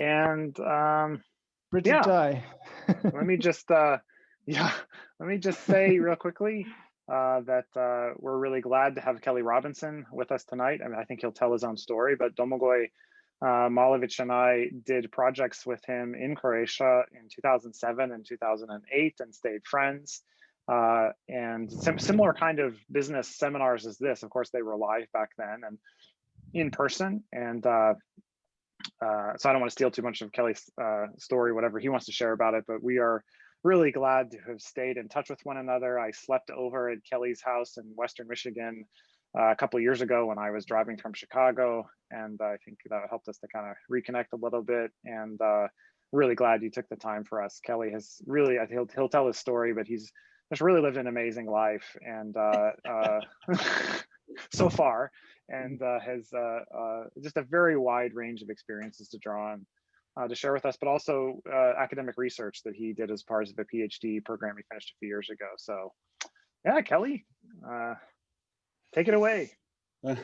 And um, Pretty Yeah. tie. let me just, uh, yeah, let me just say real quickly uh, that uh, we're really glad to have Kelly Robinson with us tonight. I mean, I think he'll tell his own story, but Domagoj uh, and I did projects with him in Croatia in 2007 and 2008 and stayed friends. Uh, and sim similar kind of business seminars as this. Of course, they were live back then and in person. And uh, uh, so I don't want to steal too much of Kelly's uh, story, whatever he wants to share about it, but we are really glad to have stayed in touch with one another. I slept over at Kelly's house in Western Michigan uh, a couple years ago when I was driving from Chicago, and I think that helped us to kind of reconnect a little bit. And uh, really glad you took the time for us. Kelly has really, he'll, he'll tell his story, but he's just really lived an amazing life, and uh, uh, so far, and uh, has uh, uh, just a very wide range of experiences to draw on uh, to share with us, but also uh, academic research that he did as part of a PhD program he finished a few years ago. So, yeah, Kelly, uh, take it away.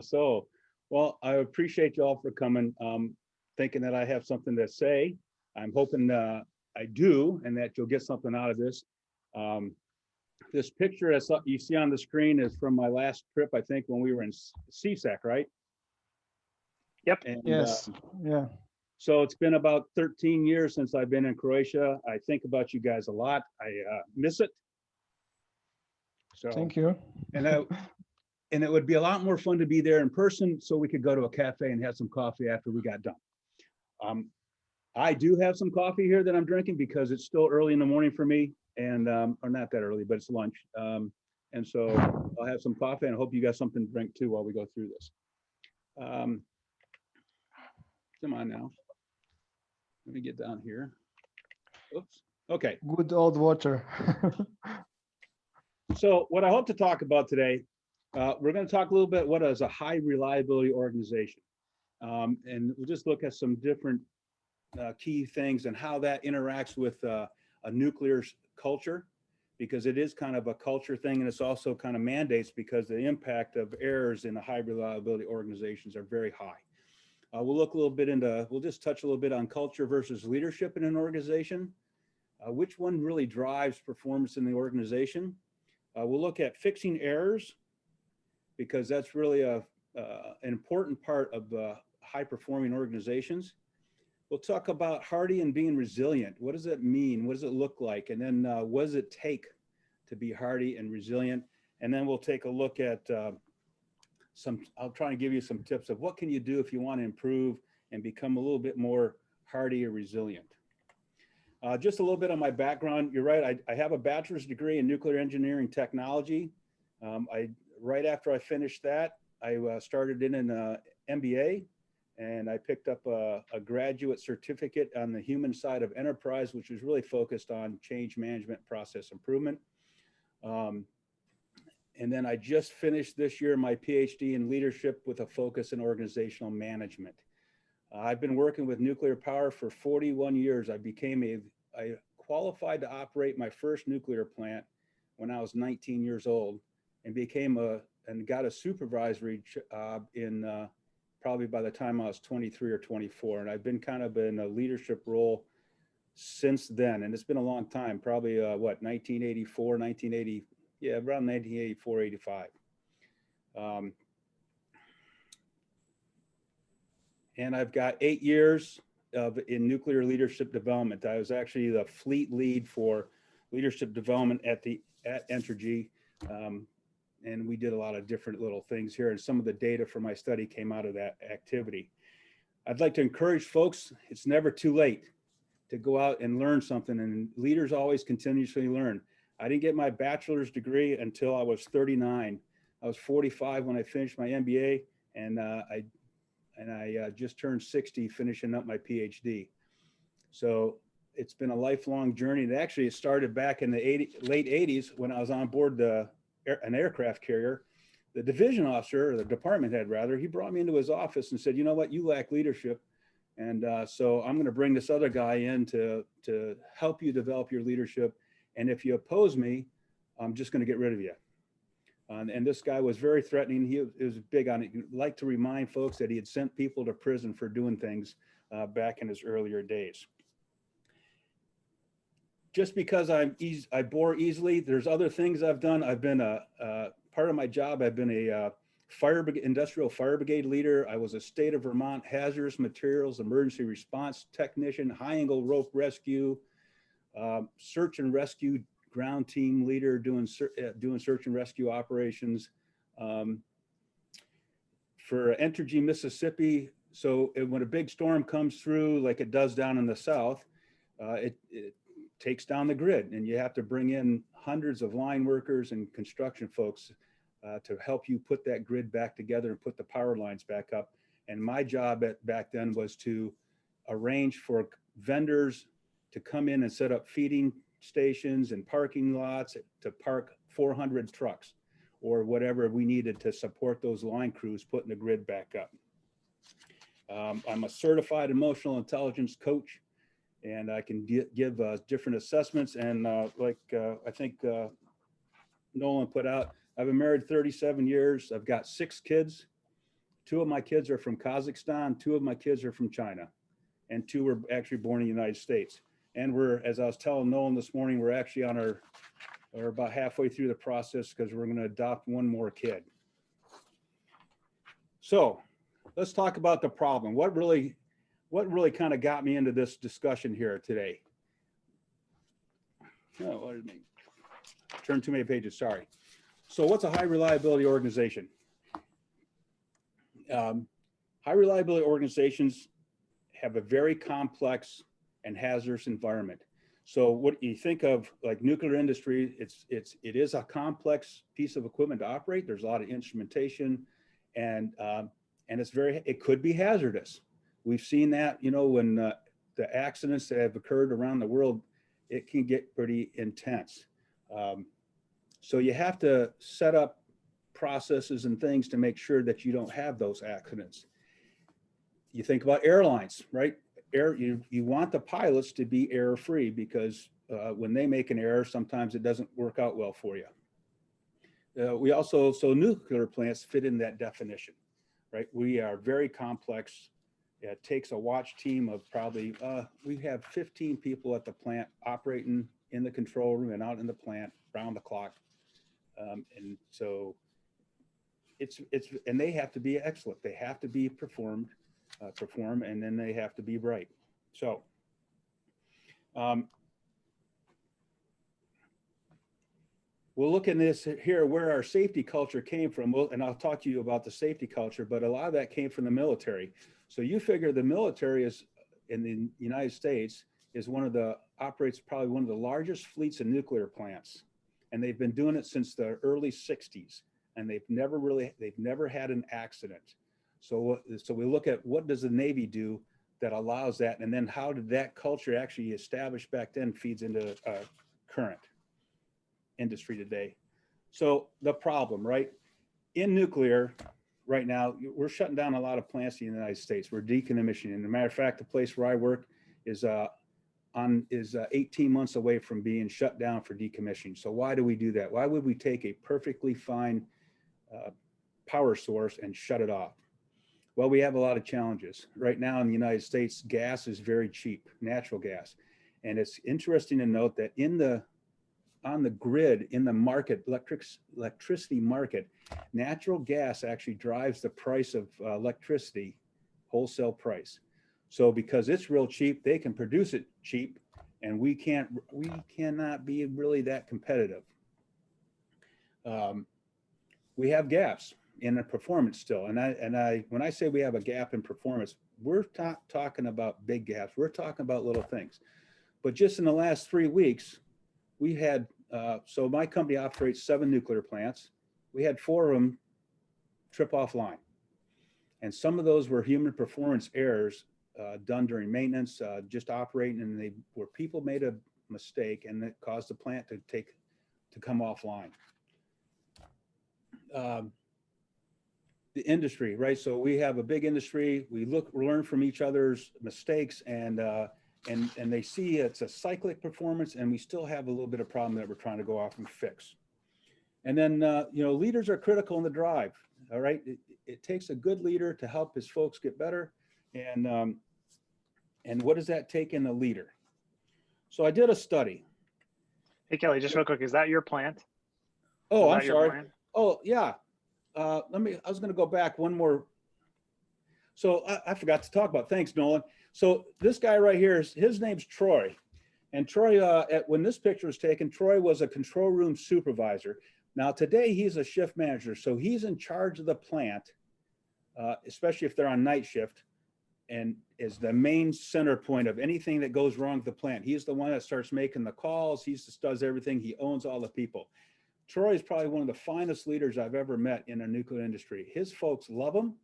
so, well, I appreciate you all for coming, um, thinking that I have something to say. I'm hoping I do, and that you'll get something out of this. Um, this picture as you see on the screen is from my last trip, I think, when we were in CSEC, right? Yep. And, uh, Yes, yeah. so it's been about 13 years since I've been in Croatia. I think about you guys a lot. I uh, miss it. So Thank you. and I, and it would be a lot more fun to be there in person so we could go to a cafe and have some coffee after we got done. Um, I do have some coffee here that I'm drinking because it's still early in the morning for me and, um, or not that early, but it's lunch. Um, and so I'll have some coffee and I hope you got something to drink too while we go through this. Um, come on now. Let me get down here. Oops. Okay. Good old water. So what I hope to talk about today, uh, we're going to talk a little bit what is a high reliability organization. Um, and we'll just look at some different uh, key things and how that interacts with uh, a nuclear culture, because it is kind of a culture thing and it's also kind of mandates because the impact of errors in the high reliability organizations are very high. Uh, we'll look a little bit into, we'll just touch a little bit on culture versus leadership in an organization. Uh, which one really drives performance in the organization? Uh, we'll look at fixing errors because that's really a, uh, an important part of high performing organizations. We'll talk about hardy and being resilient. What does that mean? What does it look like? And then uh, what does it take to be hardy and resilient? And then we'll take a look at uh, some, I'll try and give you some tips of what can you do if you want to improve and become a little bit more hardy or resilient. Uh, just a little bit on my background. You're right. I, I have a bachelor's degree in nuclear engineering technology. Um, I right after I finished that, I uh, started in an uh, MBA, and I picked up a, a graduate certificate on the human side of enterprise, which was really focused on change management, process improvement. Um, and then I just finished this year my PhD in leadership with a focus in organizational management. I've been working with nuclear power for 41 years. I became a, I qualified to operate my first nuclear plant when I was 19 years old and became a, and got a supervisory job in uh, probably by the time I was 23 or 24. And I've been kind of in a leadership role since then. And it's been a long time, probably uh, what, 1984, 1980, yeah, around 1984, 85. Um, and I've got eight years of in nuclear leadership development. I was actually the fleet lead for leadership development at the at Entergy, um, and we did a lot of different little things here. And some of the data from my study came out of that activity. I'd like to encourage folks. It's never too late to go out and learn something, and leaders always continuously learn. I didn't get my bachelor's degree until I was 39. I was 45 when I finished my MBA, and uh, I and I uh, just turned 60 finishing up my PhD. So it's been a lifelong journey. And actually it started back in the 80, late 80s when I was on board the, an aircraft carrier. The division officer, or the department head rather, he brought me into his office and said, you know what, you lack leadership. And uh, so I'm gonna bring this other guy in to, to help you develop your leadership. And if you oppose me, I'm just gonna get rid of you. Um, and this guy was very threatening. He was, he was big on it. He'd like to remind folks that he had sent people to prison for doing things uh, back in his earlier days. Just because I'm eas I bore easily, there's other things I've done. I've been a, part of my job, I've been a uh, fire, industrial fire brigade leader. I was a state of Vermont hazardous materials emergency response technician, high angle rope rescue, um, search and rescue ground team leader doing, uh, doing search and rescue operations. Um, For Entergy Mississippi, so uh, when a big storm comes through, like it does down in the south, uh, it, it takes down the grid and you have to bring in hundreds of line workers and construction folks uh, to help you put that grid back together and put the power lines back up. And my job at, back then was to arrange for vendors to come in and set up feeding stations and parking lots to park 400 trucks or whatever we needed to support those line crews putting the grid back up. Um, I'm a certified emotional intelligence coach and I can give uh, different assessments and uh, like uh, I think uh, Nolan put out, I've been married 37 years. I've got six kids. Two of my kids are from Kazakhstan, two of my kids are from China, and two were actually born in the United States. And we're, as I was telling Nolan this morning, we're actually on our, we're about halfway through the process because we're going to adopt one more kid. So let's talk about the problem. What really, what really kind of got me into this discussion here today? Oh, what did mean? Turn too many pages, sorry. So what's a high reliability organization? Um, High reliability organizations have a very complex and hazardous environment. So what you think of like nuclear industry, it's, it's, it is a complex piece of equipment to operate. There's a lot of instrumentation and, um, and it's very, it could be hazardous. We've seen that, you know, when uh, the accidents that have occurred around the world, it can get pretty intense. Um, so you have to set up processes and things to make sure that you don't have those accidents. You think about airlines, right? Air, you, you want the pilots to be error-free because uh, when they make an error, sometimes it doesn't work out well for you. Uh, we also, so nuclear plants fit in that definition, right? We are very complex. It takes a watch team of probably, uh, we have 15 people at the plant operating in the control room and out in the plant round the clock. Um, and so it's, it's, and they have to be excellent. They have to be performed, uh, perform, and then they have to be bright. So, um, we'll look in this here where our safety culture came from. And I'll talk to you about the safety culture, but a lot of that came from the military. So you figure the military is in the United States is one of the operates probably one of the largest fleets of nuclear plants. And they've been doing it since the early 60s and they've never really they've never had an accident. So so we look at what does the Navy do that allows that and then how did that culture actually establish back then feeds into uh, current industry today. So the problem, right? In nuclear, right now, we're shutting down a lot of plants in the United States. We're decommissioning. As a matter of fact, the place where I work is uh, on is uh, 18 months away from being shut down for decommissioning. So why do we do that? Why would we take a perfectly fine uh, power source and shut it off? Well, we have a lot of challenges. Right now in the United States, gas is very cheap, natural gas. And it's interesting to note that in the on the grid, in the market, electric, electricity market, natural gas actually drives the price of uh, electricity, wholesale price. So because it's real cheap, they can produce it cheap and we can't, we cannot be really that competitive. Um, we have gaps in the performance still. And I, and I, when I say we have a gap in performance, we're not talking about big gaps. We're talking about little things. But just in the last three weeks, we had, uh, so my company operates seven nuclear plants. We had four of them trip offline. And some of those were human performance errors uh, done during maintenance, uh, just operating, and they where people made a mistake and it caused the plant to take to come offline. Um, the industry, right? So we have a big industry. We look, learn from each other's mistakes, and uh, and and they see it's a cyclic performance, and we still have a little bit of problem that we're trying to go off and fix. And then uh, you know, leaders are critical in the drive. All right, it, it takes a good leader to help his folks get better, and um, And what does that take in a leader? So I did a study. Hey Kelly, just real quick, is that your plant? Oh, Is I'm sorry. Oh, yeah. Uh, let me, I was gonna go back one more. So I, I forgot to talk about, thanks Nolan. So this guy right here, is his name's Troy. And Troy, uh, at, when this picture was taken, Troy was a control room supervisor. Now today he's a shift manager, so he's in charge of the plant, uh, especially if they're on night shift. And is the main center point of anything that goes wrong with the plant. He's the one that starts making the calls. He just does everything. He owns all the people. Troy is probably one of the finest leaders I've ever met in the nuclear industry. His folks love him.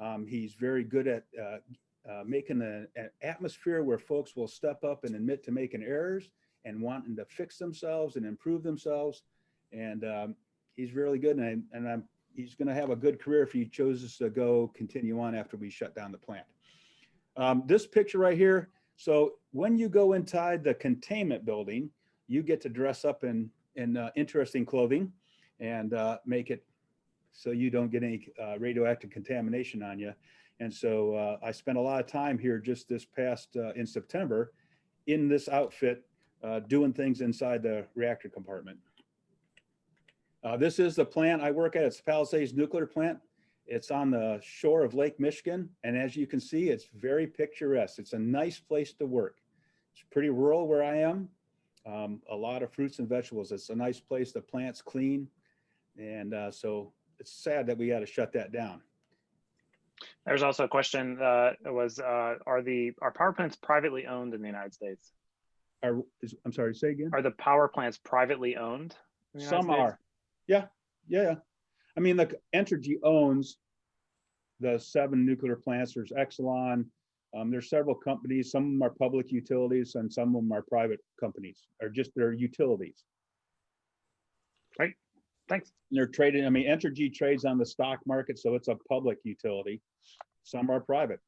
Um, he's very good at uh, uh, making a- an atmosphere where folks will step up and admit to making errors and wanting to fix themselves and improve themselves. And um, he's really good, and, I, and I'm he's going to have a good career if he chooses to go continue on after we shut down the plant. Um, this picture right here. So when you go inside the containment building, you get to dress up in in uh, interesting clothing and uh, make it so you don't get any uh, radioactive contamination on you. And so uh, I spent a lot of time here just this past uh, in September in this outfit, uh, doing things inside the reactor compartment. Uh, this is the plant I work at. It's Palisades Nuclear Plant. It's on the shore of Lake Michigan. And as you can see, it's very picturesque. It's a nice place to work. It's pretty rural where I am. Um, a lot of fruits and vegetables. It's a nice place. The plant's clean. And uh, so it's sad that we got to shut that down. There's also a question, uh, was, uh, are the, are power plants privately owned in the United States? Are, is, I'm sorry, say again? Are the power plants privately owned? the Some States? are. Yeah, yeah, yeah. I mean, like Entergy owns the seven nuclear plants. There's Exelon. Um, there's several companies. Some of them are public utilities and some of them are private companies or just their utilities. Thanks. And They're trading, I mean, Entergy trades on the stock market, so it's a public utility. Some are private.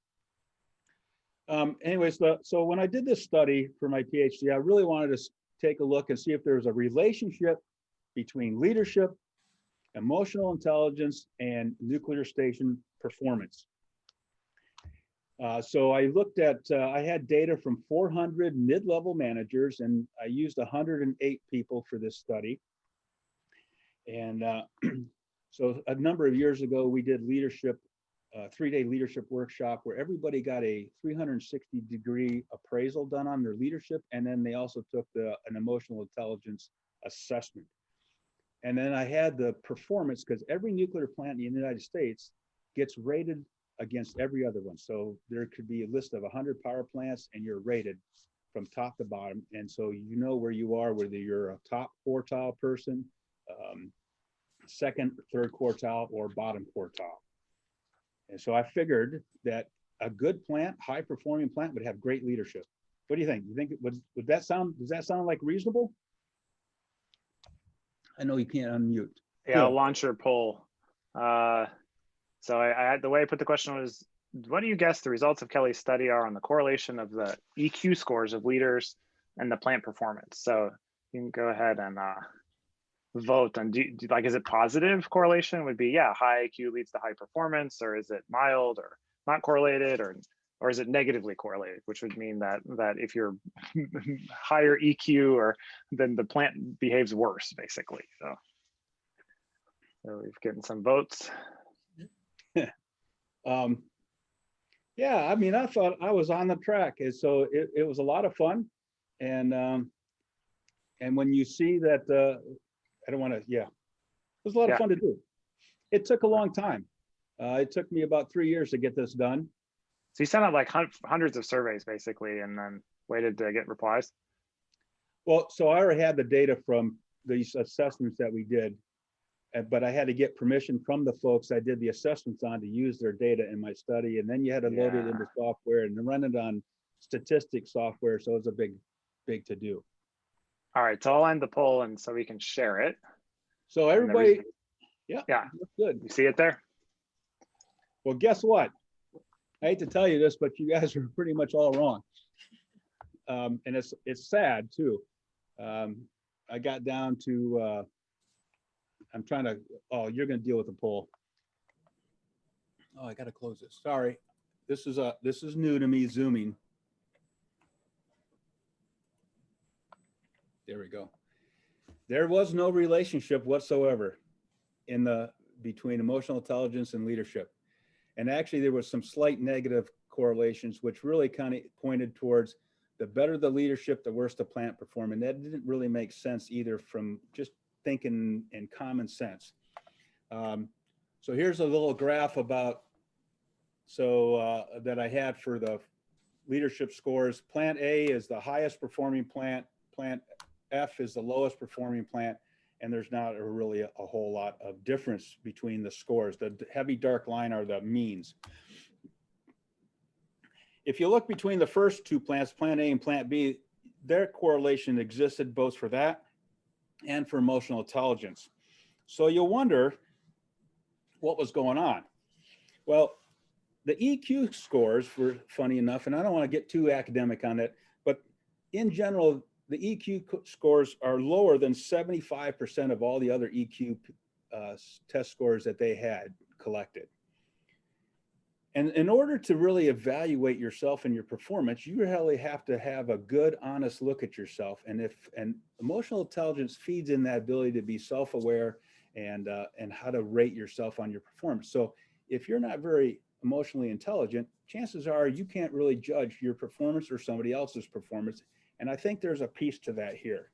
Um, anyways, the, so when I did this study for my PhD, I really wanted to take a look and see if there was a relationship between leadership, emotional intelligence, and nuclear station performance. Uh, so I looked at, uh, I had data from 400 mid-level managers, and I used 108 people for this study. And uh, so a number of years ago, we did leadership, uh, three-day leadership workshop where everybody got a 360 degree appraisal done on their leadership. And then they also took the, an emotional intelligence assessment. And then I had the performance because every nuclear plant in the United States gets rated against every other one. So there could be a list of 100 power plants and you're rated from top to bottom. And so you know where you are, whether you're a top quartile person, um, second, third quartile, or bottom quartile. And so I figured that a good plant, high performing plant would have great leadership. What do you think? You think, would, would that sound, does that sound like reasonable? I know you can't unmute. Yeah, I'll Good. launch your poll. Uh, so I, I, the way I put the question was, what do you guess the results of Kelly's study are on the correlation of the EQ scores of leaders and the plant performance? So you can go ahead and uh, vote on, do, do- like, is it positive correlation would be, yeah, high IQ leads to high performance, or is it mild or not correlated, or or is it negatively correlated, which would mean that that if you're higher EQ or then the plant behaves worse, basically. So, so we've gotten some votes. Um, yeah, I mean, I thought I was on the track, and so it, it was a lot of fun. And, um, and when you see that, uh, I don't want to, yeah, it was a lot Yeah. of fun to do. It took a long time. Uh, it took me about three years to get this done. So you sent out like hundreds of surveys basically, and then waited to get replies. Well, so I already had the data from these assessments that we did. But I had to get permission from the folks I did the assessments on to use their data in my study. And then you had to load it into software and run it on statistics software. So it was a big, big to do. All right, so I'll end the poll and so we can share it. So everybody, yeah. Yeah. Good. You see it there? Well, guess what? I hate to tell you this, but you guys are pretty much all wrong. Um, and it's, it's sad too. Um, I got down to, uh, I'm trying to, oh, you're gonna deal with the poll. Oh, I gotta close this. Sorry. This is a, this is new to me, zooming. There we go. There was no relationship whatsoever in the, between emotional intelligence and leadership. And actually, there was some slight negative correlations, which really kind of pointed towards the better the leadership, the worse the plant perform. And that didn't really make sense either from just thinking in common sense. Um, so here's a little graph about, so uh, that I had for the leadership scores. Plant A is the highest performing plant. Plant F is the lowest performing plant. And there's not a really a, a whole lot of difference between the scores. The heavy dark line are the means. If you look between the first two plants, Plant A and Plant B, their correlation existed both for that and for emotional intelligence. So you'll wonder what was going on. Well, the EQ scores were funny enough, and I don't want to get too academic on it, but in general, the EQ scores are lower than 75% of all the other EQ uh, test scores that they had collected. And in order to really evaluate yourself and your performance, you really have to have a good, honest look at yourself. And if, and emotional intelligence feeds in that ability to be self-aware and, uh, and how to rate yourself on your performance. So if you're not very emotionally intelligent, chances are you can't really judge your performance or somebody else's performance. And I think there's a piece to that here.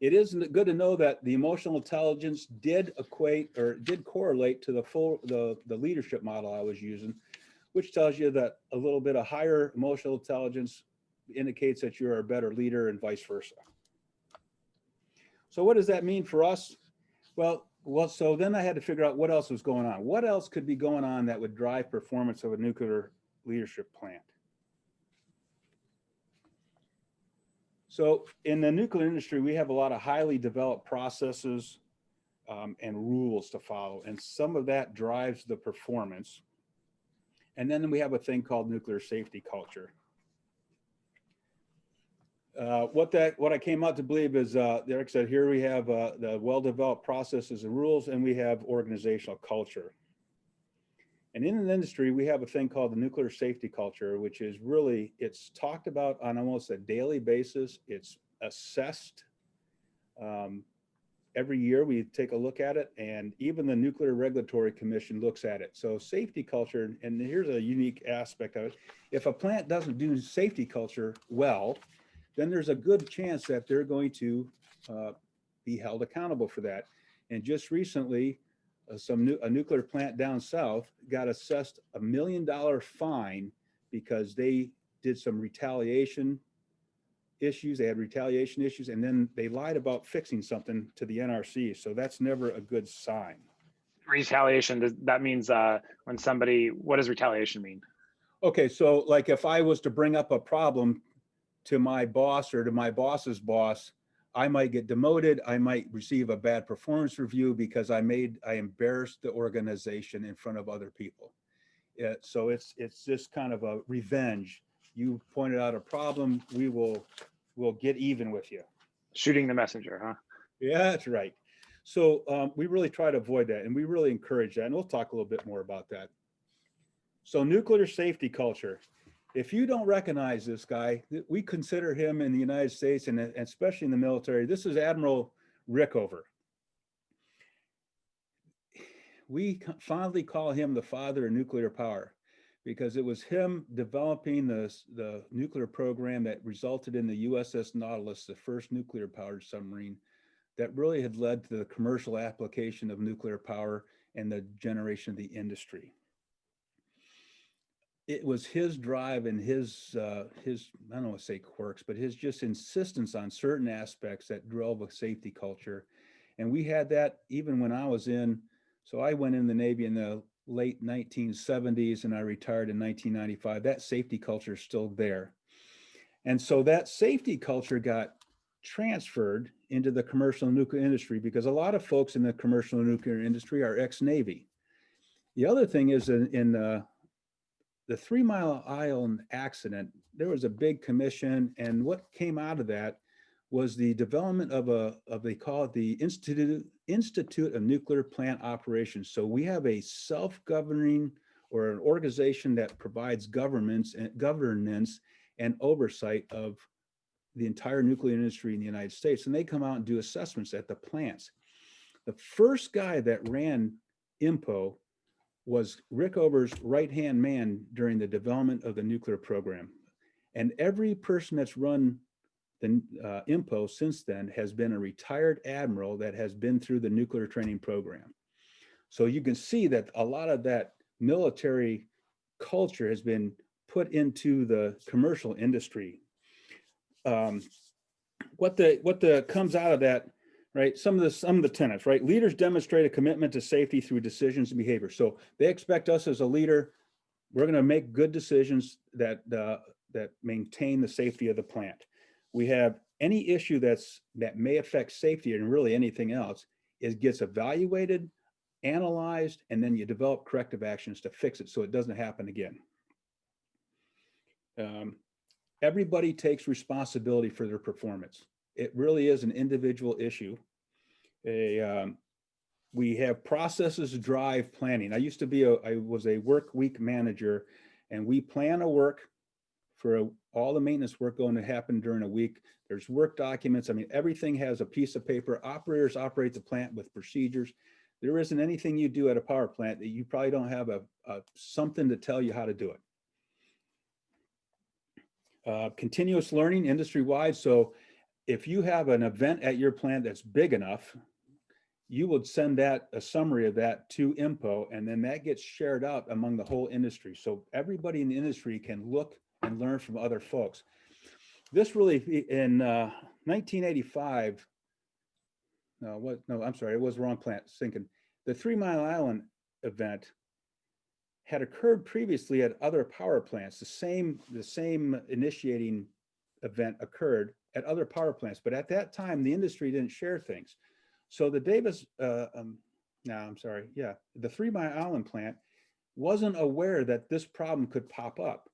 It is good to know that the emotional intelligence did equate or did correlate to the full, the, the leadership model I was using, which tells you that a little bit of higher emotional intelligence indicates that you're a better leader and vice versa. So what does that mean for us? Well, well, so then I had to figure out what else was going on. What else could be going on that would drive performance of a nuclear leadership plant? So in the nuclear industry, we have a lot of highly developed processes um, and rules to follow, and some of that drives the performance. And then we have a thing called nuclear safety culture. Uh, what that, what I came out to believe is, uh, Derek said, here we have uh, the well-developed processes and rules, and we have organizational culture. And in the industry, we have a thing called the nuclear safety culture, which is really, it's talked about on almost a daily basis. It's assessed. Um, every year we take a look at it and even the Nuclear Regulatory Commission looks at it. So safety culture, and here's a unique aspect of it. If a plant doesn't do safety culture well, then there's a good chance that they're going to uh, be held accountable for that. And just recently, uh, some nu- a nuclear plant down south got assessed a million dollar fine because they did some retaliation issues. They had retaliation issues, and then they lied about fixing something to the NRC. So that's never a good sign. Retaliation, does- that means uh, when somebody, what does retaliation mean? Okay, so like if I was to bring up a problem to my boss or to my boss's boss, I might get demoted. I might receive a bad performance review because I made, I embarrassed the organization in front of other people. Yeah, so it's, it's just kind of a revenge. You pointed out a problem, we will, will get even with you. Shooting the messenger, huh? Yeah, that's right. So um, we really try to avoid that and we really encourage that. And we'll talk a little bit more about that. So nuclear safety culture. If you don't recognize this guy, we consider him in the United States and especially in the military. This is Admiral Rickover. We fondly call him the father of nuclear power because it was him developing the, the nuclear program that resulted in the USS Nautilus, the first nuclear powered submarine that really had led to the commercial application of nuclear power and the generation of the industry. It was his drive and his, uh, his, I don't want to say quirks, but his just insistence on certain aspects that drove a safety culture. And we had that even when I was in, so I went in the Navy in the late 1970s and I retired in 1995. That safety culture is still there. And so that safety culture got transferred into the commercial nuclear industry because a lot of folks in the commercial nuclear industry are ex-Navy. The other thing is in, in uh, the Three Mile Island accident, there was a big commission and what came out of that was the development of a, of they call it the Institute, Institute of Nuclear Plant Operations. So we have a self-governing or an organization that provides governments and governance and oversight of the entire nuclear industry in the United States, and they come out and do assessments at the plants. The first guy that ran INPO was Rickover's right-hand man during the development of the nuclear program. And every person that's run the uh, INPO since then has been a retired admiral that has been through the nuclear training program. So you can see that a lot of that military culture has been put into the commercial industry. Um, what the what the comes out of that, right? Some of the some of the tenets, right? Leaders demonstrate a commitment to safety through decisions and behavior. So they expect us as a leader, we're going to make good decisions that uh, that maintain the safety of the plant. We have any issue that's that may affect safety and really anything else is gets evaluated, analyzed, and then you develop corrective actions to fix it so it doesn't happen again. Um, everybody takes responsibility for their performance. It really is an individual issue. A, um, we have processes drive planning. I used to be a, I was a work week manager and we plan a work for a, all the maintenance work going to happen during a week. There's work documents. I mean, everything has a piece of paper. Operators operate the plant with procedures. There isn't anything you do at a power plant that you probably don't have a, a something to tell you how to do it. Uh, continuous learning industry-wide. So if you have an event at your plant that's big enough, you would send that, a summary of that to INPO, and then that gets shared out among the whole industry. So everybody in the industry can look and learn from other folks. This really, in uh, 1985, no, what, no, I'm sorry, it was wrong plant, sinking. The Three Mile Island event had occurred previously at other power plants. The same, the same initiating event occurred at other power plants, but at that time, the industry didn't share things. So the Davis, uh, um, no, I'm sorry, yeah, the Three Mile Island plant wasn't aware that this problem could pop up.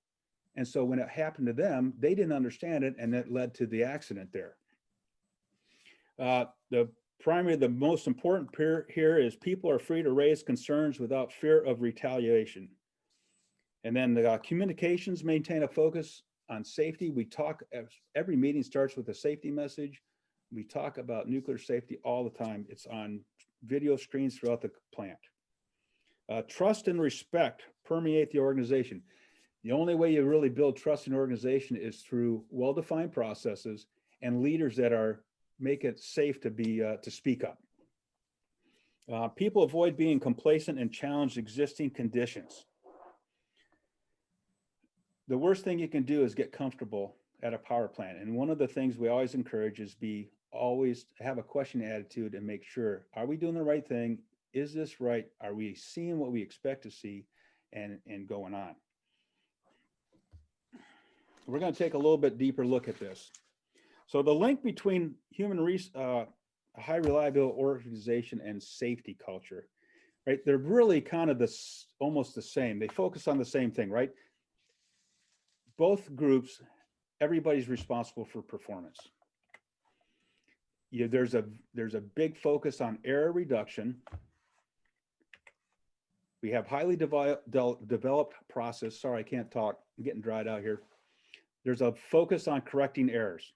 And so when it happened to them, they didn't understand it and that led to the accident there. Uh, the primary, the most important here is people are free to raise concerns without fear of retaliation. And then the uh, communications maintain a focus on safety. We talk, every meeting starts with a safety message. We talk about nuclear safety all the time. It's on video screens throughout the plant. Uh, trust and respect permeate the organization. The only way you really build trust in an organization is through well-defined processes and leaders that are make it safe to be uh, to speak up. Uh, people avoid being complacent and challenge existing conditions. The worst thing you can do is get comfortable at a power plant. And one of the things we always encourage is be always have a question attitude and make sure, are we doing the right thing? Is this right? Are we seeing what we expect to see and, and going on? we're going to take a little bit deeper look at this. So the link between human res uh, high reliability organization and safety culture, right? They're really kind of this almost the same. They focus on the same thing, right? Both groups, everybody's responsible for performance. Yeah, there's a there's a big focus on error reduction. We have highly de developed process. Sorry, I can't talk. I'm getting dried out here there's a focus on correcting errors.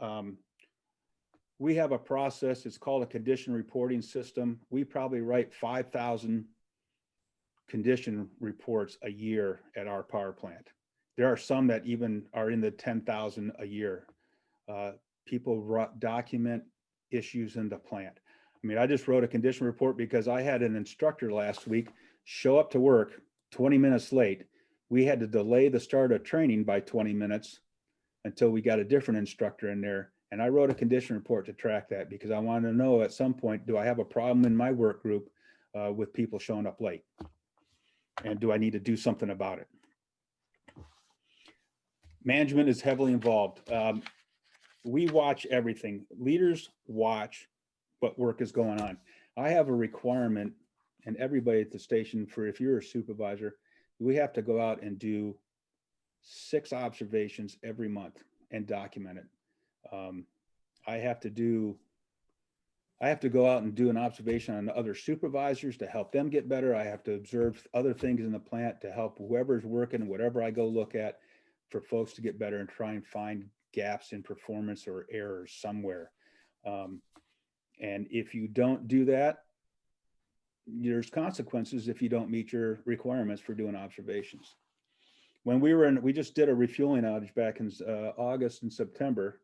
Um, we have a process, it's called a condition reporting system. We probably write 5,000 condition reports a year at our power plant. There are some that even are in the 10,000 a year. Uh, people document issues in the plant. I mean, I just wrote a condition report because I had an instructor last week show up to work 20 minutes late we had to delay the start of training by 20 minutes until we got a different instructor in there. And I wrote a condition report to track that because I wanted to know at some point, do I have a problem in my work group uh, with people showing up late? And do I need to do something about it? Management is heavily involved. Um, we watch everything. Leaders watch what work is going on. I have a requirement and everybody at the station for if you're a supervisor, we have to go out and do six observations every month and document it. Um, I have to do, I have to go out and do an observation on other supervisors to help them get better. I have to observe other things in the plant to help whoever's working, whatever I go look at for folks to get better and try and find gaps in performance or errors somewhere. Um, and if you don't do that, there's consequences if you don't meet your requirements for doing observations. When we were in, we just did a refueling outage back in uh, August and September,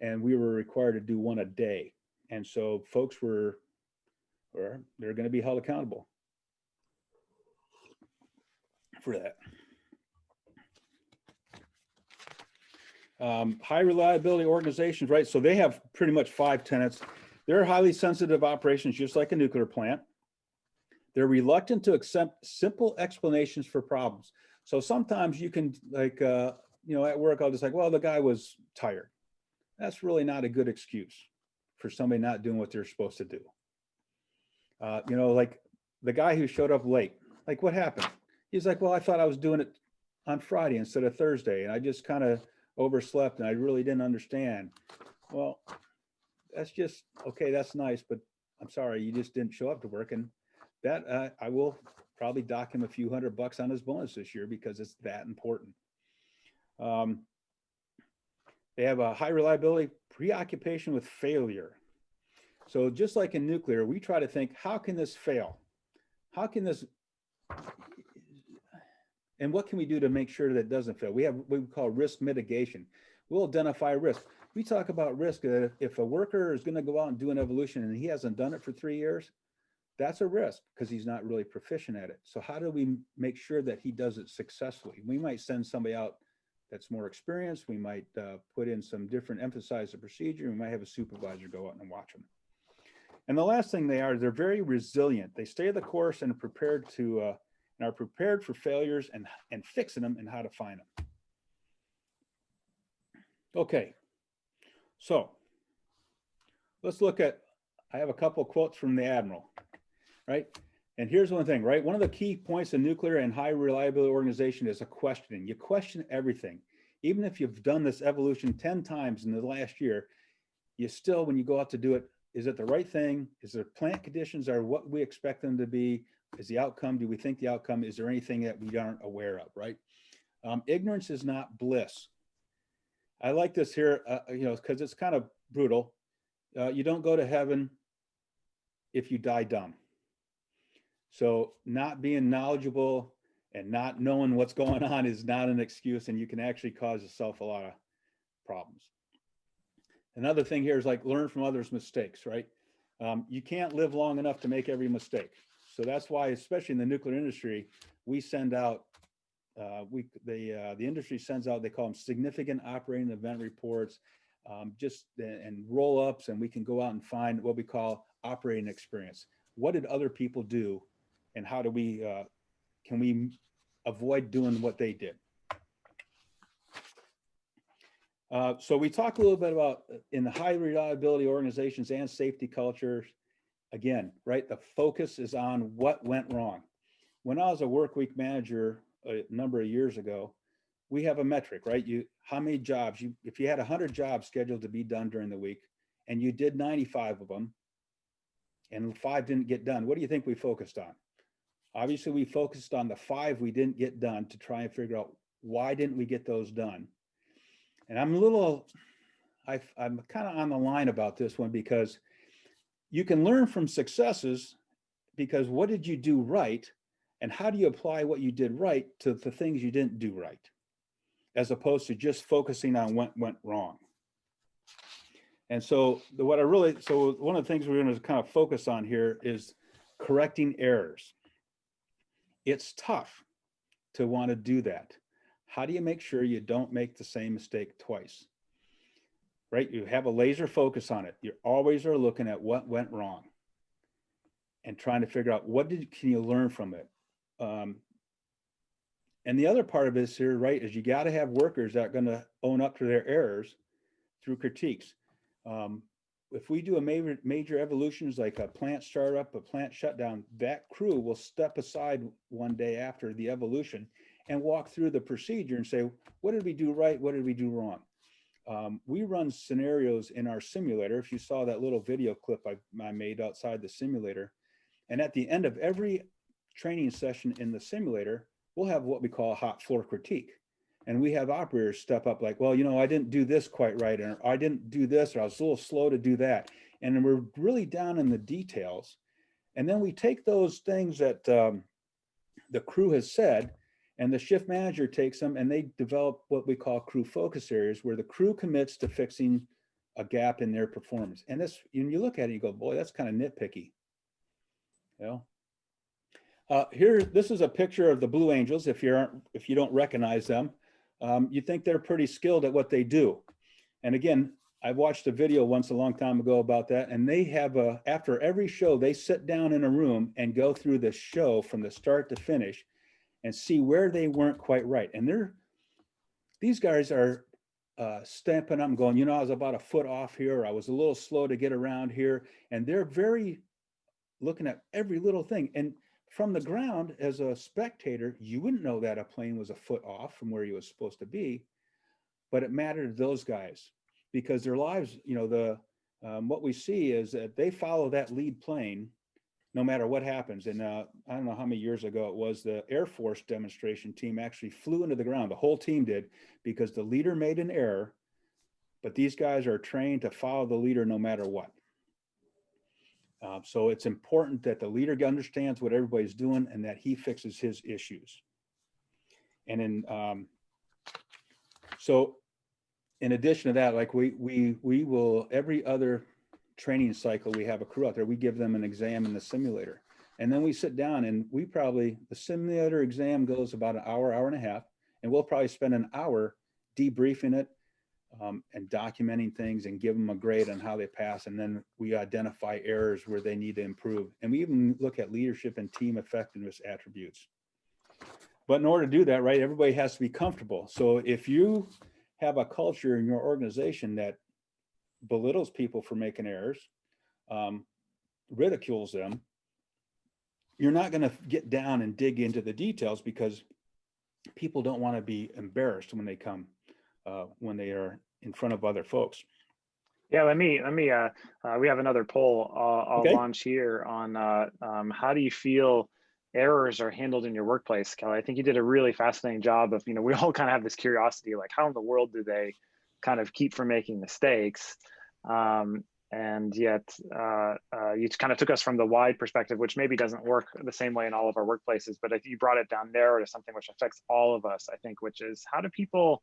and we were required to do one a day. And so folks were, or they're going to be held accountable for that. Um, high reliability organizations, right? So they have pretty much five tenets. They're highly sensitive operations, just like a nuclear plant. They're reluctant to accept simple explanations for problems. So sometimes you can like, uh, you know, at work, I'll just like, well, the guy was tired. That's really not a good excuse for somebody not doing what they're supposed to do. Uh, you know, like the guy who showed up late, like what happened? He's like, well, I thought I was doing it on Friday instead of Thursday. And I just kind of overslept and I really didn't understand. Well, that's just, okay, that's nice, but I'm sorry, you just didn't show up to work. And that uh, I will probably dock him a few hundred bucks on his bonus this year because it's that important. Um, they have a high reliability preoccupation with failure. So just like in nuclear, we try to think, how can this fail? How can this, and what can we do to make sure that doesn't fail? We have what we call risk mitigation. We'll identify risk. We talk about risk that if, a worker is gonna go out and do an evolution and he hasn't done it for three years, that's a risk because he's not really proficient at it. So how do we make sure that he does it successfully? We might send somebody out that's more experienced. We might uh, put in some different emphasize the procedure. We might have a supervisor go out and watch them. And the last thing they are, they're very resilient. They stay the course and are prepared to uh, and are prepared for failures and and fixing them and how to find them. Okay, so let's look at. I have a couple quotes from the admiral, right? And here's one thing, right? One of the key points in nuclear and high reliability organization is a questioning. You question everything. Even if you've done this evolution 10 times in the last year, you still, when you go out to do it, is it the right thing? Is the plant conditions are what we expect them to be? Is the outcome, do we think the outcome, is there anything that we aren't aware of, right? Um, ignorance is not bliss. I like this here, uh, you know, because it's kind of brutal. Uh, you don't go to heaven if you die dumb. So not being knowledgeable and not knowing what's going on is not an excuse and you can actually cause yourself a lot of problems. Another thing here is like learn from others' mistakes, right? Um, you can't live long enough to make every mistake. So that's why, especially in the nuclear industry, we send out, uh, we the uh, the industry sends out, they call them significant operating event reports, um, just and roll ups, and we can go out and find what we call operating experience. What did other people do and how do we, uh, can we avoid doing what they did? Uh, so we talked a little bit about uh, in the high reliability organizations and safety cultures, again, right? The focus is on what went wrong. When I was a work week manager a number of years ago, we have a metric, right? You, how many jobs you, if you had hundred jobs scheduled to be done during the week and you did 95 of them and five didn't get done, what do you think we focused on? Obviously, we focused on the five we didn't get done to try and figure out why didn't we get those done? And I'm a little, I, I'm kind of on the line about this one because you can learn from successes because what did you do right? And how do you apply what you did right to the things you didn't do right? As opposed to just focusing on what went wrong. And so the, what I really, so one of the things we're going to kind of focus on here is correcting errors it's tough to want to do that. How do you make sure you don't make the same mistake twice? Right? You have a laser focus on it. You always are looking at what went wrong and trying to figure out what did can you learn from it. Um, and the other part of this here, right, is you got to have workers that are going to own up to their errors through critiques. Um, if we do a major, major evolutions like a plant startup, a plant shutdown, that crew will step aside one day after the evolution and walk through the procedure and say, what did we do right? What did we do wrong? Um, we run scenarios in our simulator. If you saw that little video clip I, I made outside the simulator, and at the end of every training session in the simulator, we'll have what we call a hot floor critique. And we have operators step up like, well, you know, I didn't do this quite right, or I didn't do this, or I was a little slow to do that. And we're really down in the details. And then we take those things that um, the crew has said, and the shift manager takes them and they develop what we call crew focus areas where the crew commits to fixing a gap in their performance. And this, when you look at it, you go, boy, that's kind of nitpicky. You know? Uh, here, this is a picture of the Blue Angels. If you aren't, if you don't recognize them, um, you think they're pretty skilled at what they do. And again, I watched a video once a long time ago about that, and they have a, after every show, they sit down in a room and go through the show from the start to finish and see where they weren't quite right. And they're, these guys are uh, stamping up and going, you know, I was about a foot off here, I was a little slow to get around here. And they're very looking at every little thing. And from the ground, as a spectator, you wouldn't know that a plane was a foot off from where he was supposed to be, but it mattered to those guys because their lives, you know, the um, what we see is that they follow that lead plane no matter what happens. And uh, I don't know how many years ago it was, the Air Force demonstration team actually flew into the ground. The whole team did because the leader made an error, but these guys are trained to follow the leader no matter what. Uh, so it's important that the leader understands what everybody's doing and that he fixes his issues. And then, um, so in addition to that, like we, we, we will, every other training cycle, we have a crew out there, we give them an exam in the simulator. And then we sit down and we probably, the simulator exam goes about an hour, hour and a half, and we'll probably spend an hour debriefing it um, and documenting things and give them a grade on how they pass. And then we identify errors where they need to improve. And we even look at leadership and team effectiveness attributes. But in order to do that, right, everybody has to be comfortable. So if you have a culture in your organization that belittles people for making errors, um, ridicules them, you're not going to get down and dig into the details because people don't want to be embarrassed when they come uh, when they are in front of other folks. Yeah, let me let me. Uh, uh, we have another poll uh, I'll Okay. launch here on uh, um, how do you feel errors are handled in your workplace, Kelly? I think you did a really fascinating job of you know we all kind of have this curiosity like how in the world do they kind of keep from making mistakes, um, and yet uh, uh, you kind of took us from the wide perspective, which maybe doesn't work the same way in all of our workplaces, but if you brought it down narrow to something which affects all of us, I think, which is how do people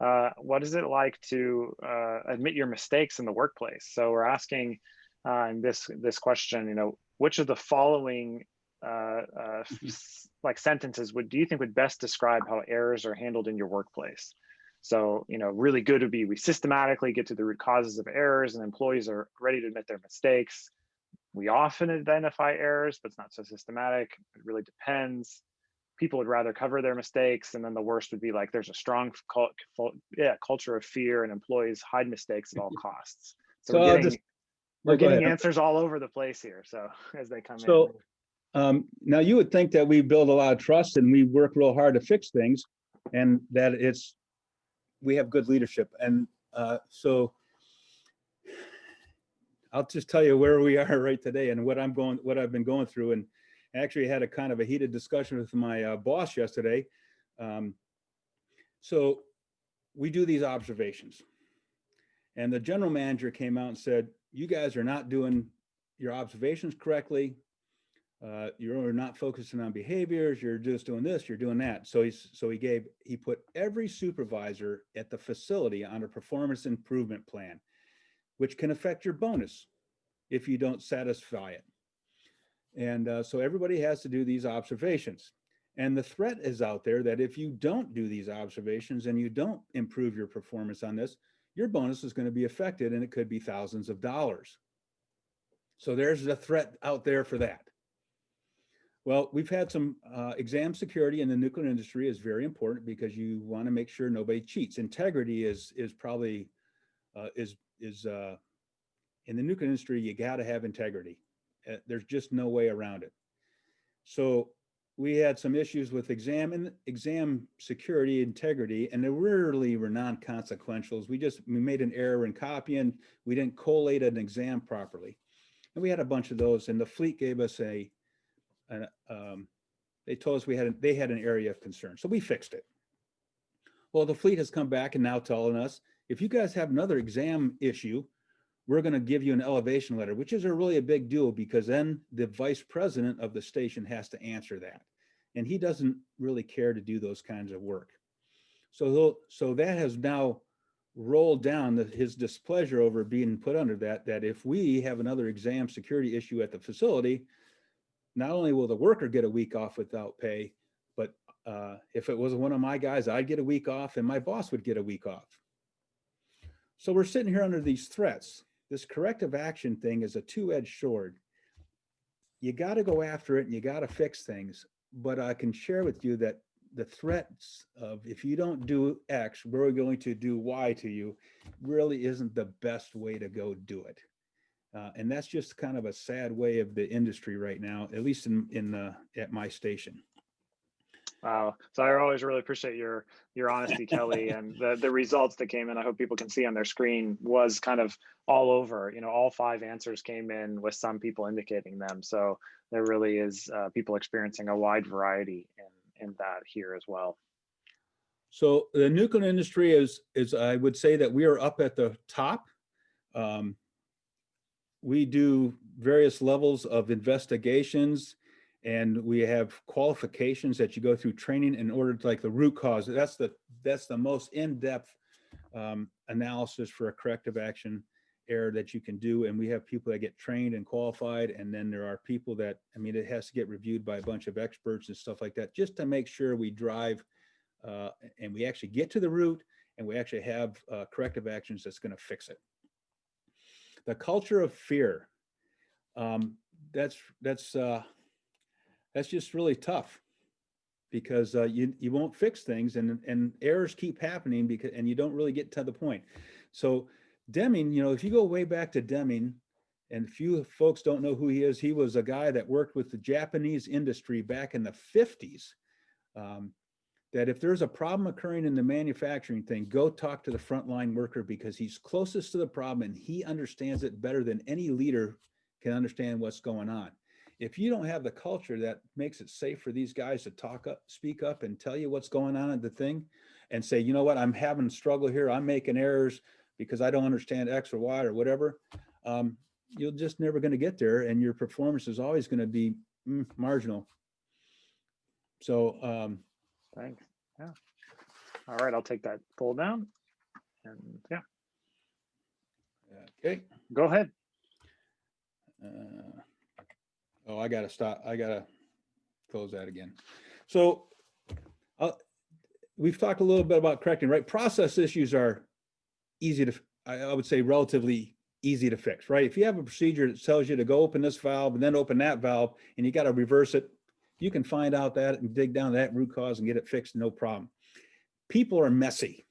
uh, what is it like to uh, admit your mistakes in the workplace? So we're asking uh, in this this question, you know, which of the following uh, uh, like sentences would do you think would best describe how errors are handled in your workplace? So you know, really good would be we systematically get to the root causes of errors, and employees are ready to admit their mistakes. We often identify errors, but it's not so systematic. It really depends people would rather cover their mistakes and then the worst would be like there's a strong cult, yeah culture of fear and employees hide mistakes at all costs so, So we're getting, just- we're getting ahead. answers all over the place here so as they come So- in Um, now you would think that we build a lot of trust and we work real hard to fix things and that it's, we have good leadership. And uh, so I'll just tell you where we are right today and what I'm going, what I've been going through. And actually had a kind of a heated discussion with my uh, boss yesterday. Um, so we do these observations. And the general manager came out and said, you guys are not doing your observations correctly. Uh, you're not focusing on behaviors. You're just doing this, you're doing that. So he's, so he gave, he put every supervisor at the facility on a performance improvement plan, which can affect your bonus if you don't satisfy it. And uh, so everybody has to do these observations. And the threat is out there that if you don't do these observations and you don't improve your performance on this, your bonus is going to be affected and it could be thousands of dollars. So there's a threat out there for that. Well, we've had some uh, exam security in the nuclear industry is very important because you want to make sure nobody cheats. Integrity is is probably uh, is is uh, in the nuclear industry. You got to have integrity. Uh, there's just no way around it. So we had some issues with exam and exam security integrity, and they really were non-consequentials. We just we made an error in copying. We didn't collate an exam properly, and we had a bunch of those. And the fleet gave us a and um, they told us we had, a- they had an area of concern, so we fixed it. Well, the fleet has come back and now telling us, if you guys have another exam issue, we're gonna give you an elevation letter, which is a really a big deal because then the vice president of the station has to answer that. And he doesn't really care to do those kinds of work. So, so that has now rolled down the- his displeasure over being put under that, that if we have another exam security issue at the facility, not only will the worker get a week off without pay, but uh, if it was one of my guys, I'd get a week off and my boss would get a week off. So we're sitting here under these threats. This corrective action thing is a two-edged sword. You got to go after it and you got to fix things. But I can share with you that the threats of if you don't do X, we're going to do Y to you really isn't the best way to go do it. Uh, and that's just kind of a sad way of the industry right now, at least in, in the, at my station. Wow. So I always really appreciate your your honesty, Kelly, and the the results that came in. I hope people can see on their screen was kind of all over. You know, all five answers came in with some people indicating them. So there really is uh, people experiencing a wide variety in in that here as well. So the nuclear industry is, is I would say that we are up at the top. Um, we do various levels of investigations and we have qualifications that you go through training in order to like the root cause. That's the, that's the most in-depth um, analysis for a corrective action error that you can do. And we have people that get trained and qualified. And then there are people that, I mean, it has to get reviewed by a bunch of experts and stuff like that, just to make sure we drive uh, and we actually get to the root and we actually have uh, corrective actions that's going to fix it. The culture of fear, um, that's that's uh, that's just really tough because uh, you you won't fix things and and errors keep happening because and you don't really get to the point. So Deming, you know, if you go way back to Deming, and few folks don't know who he is, he was a guy that worked with the Japanese industry back in the 50s. Um, that if there's a problem occurring in the manufacturing thing, go talk to the frontline worker because he's closest to the problem and he understands it better than any leader can understand what's going on. If you don't have the culture that makes it safe for these guys to talk up, speak up and tell you what's going on at the thing and say, you know what, I'm having a struggle here. I'm making errors because I don't understand X or Y or whatever. Um, you're just never going to get there and your performance is always going to be mm, marginal. So, um, Thanks. Yeah. All right, I'll take that poll down. And yeah, okay. go ahead. Uh, Oh, I gotta stop. I gotta close that again. So uh, we've talked a little bit about correcting, right? Process issues are easy to, I, I would say relatively easy to fix, right? If you have a procedure that tells you to go open this valve and then open that valve and you got to reverse it, you can find out that and dig down that root cause and get it fixed, no problem. People are messy,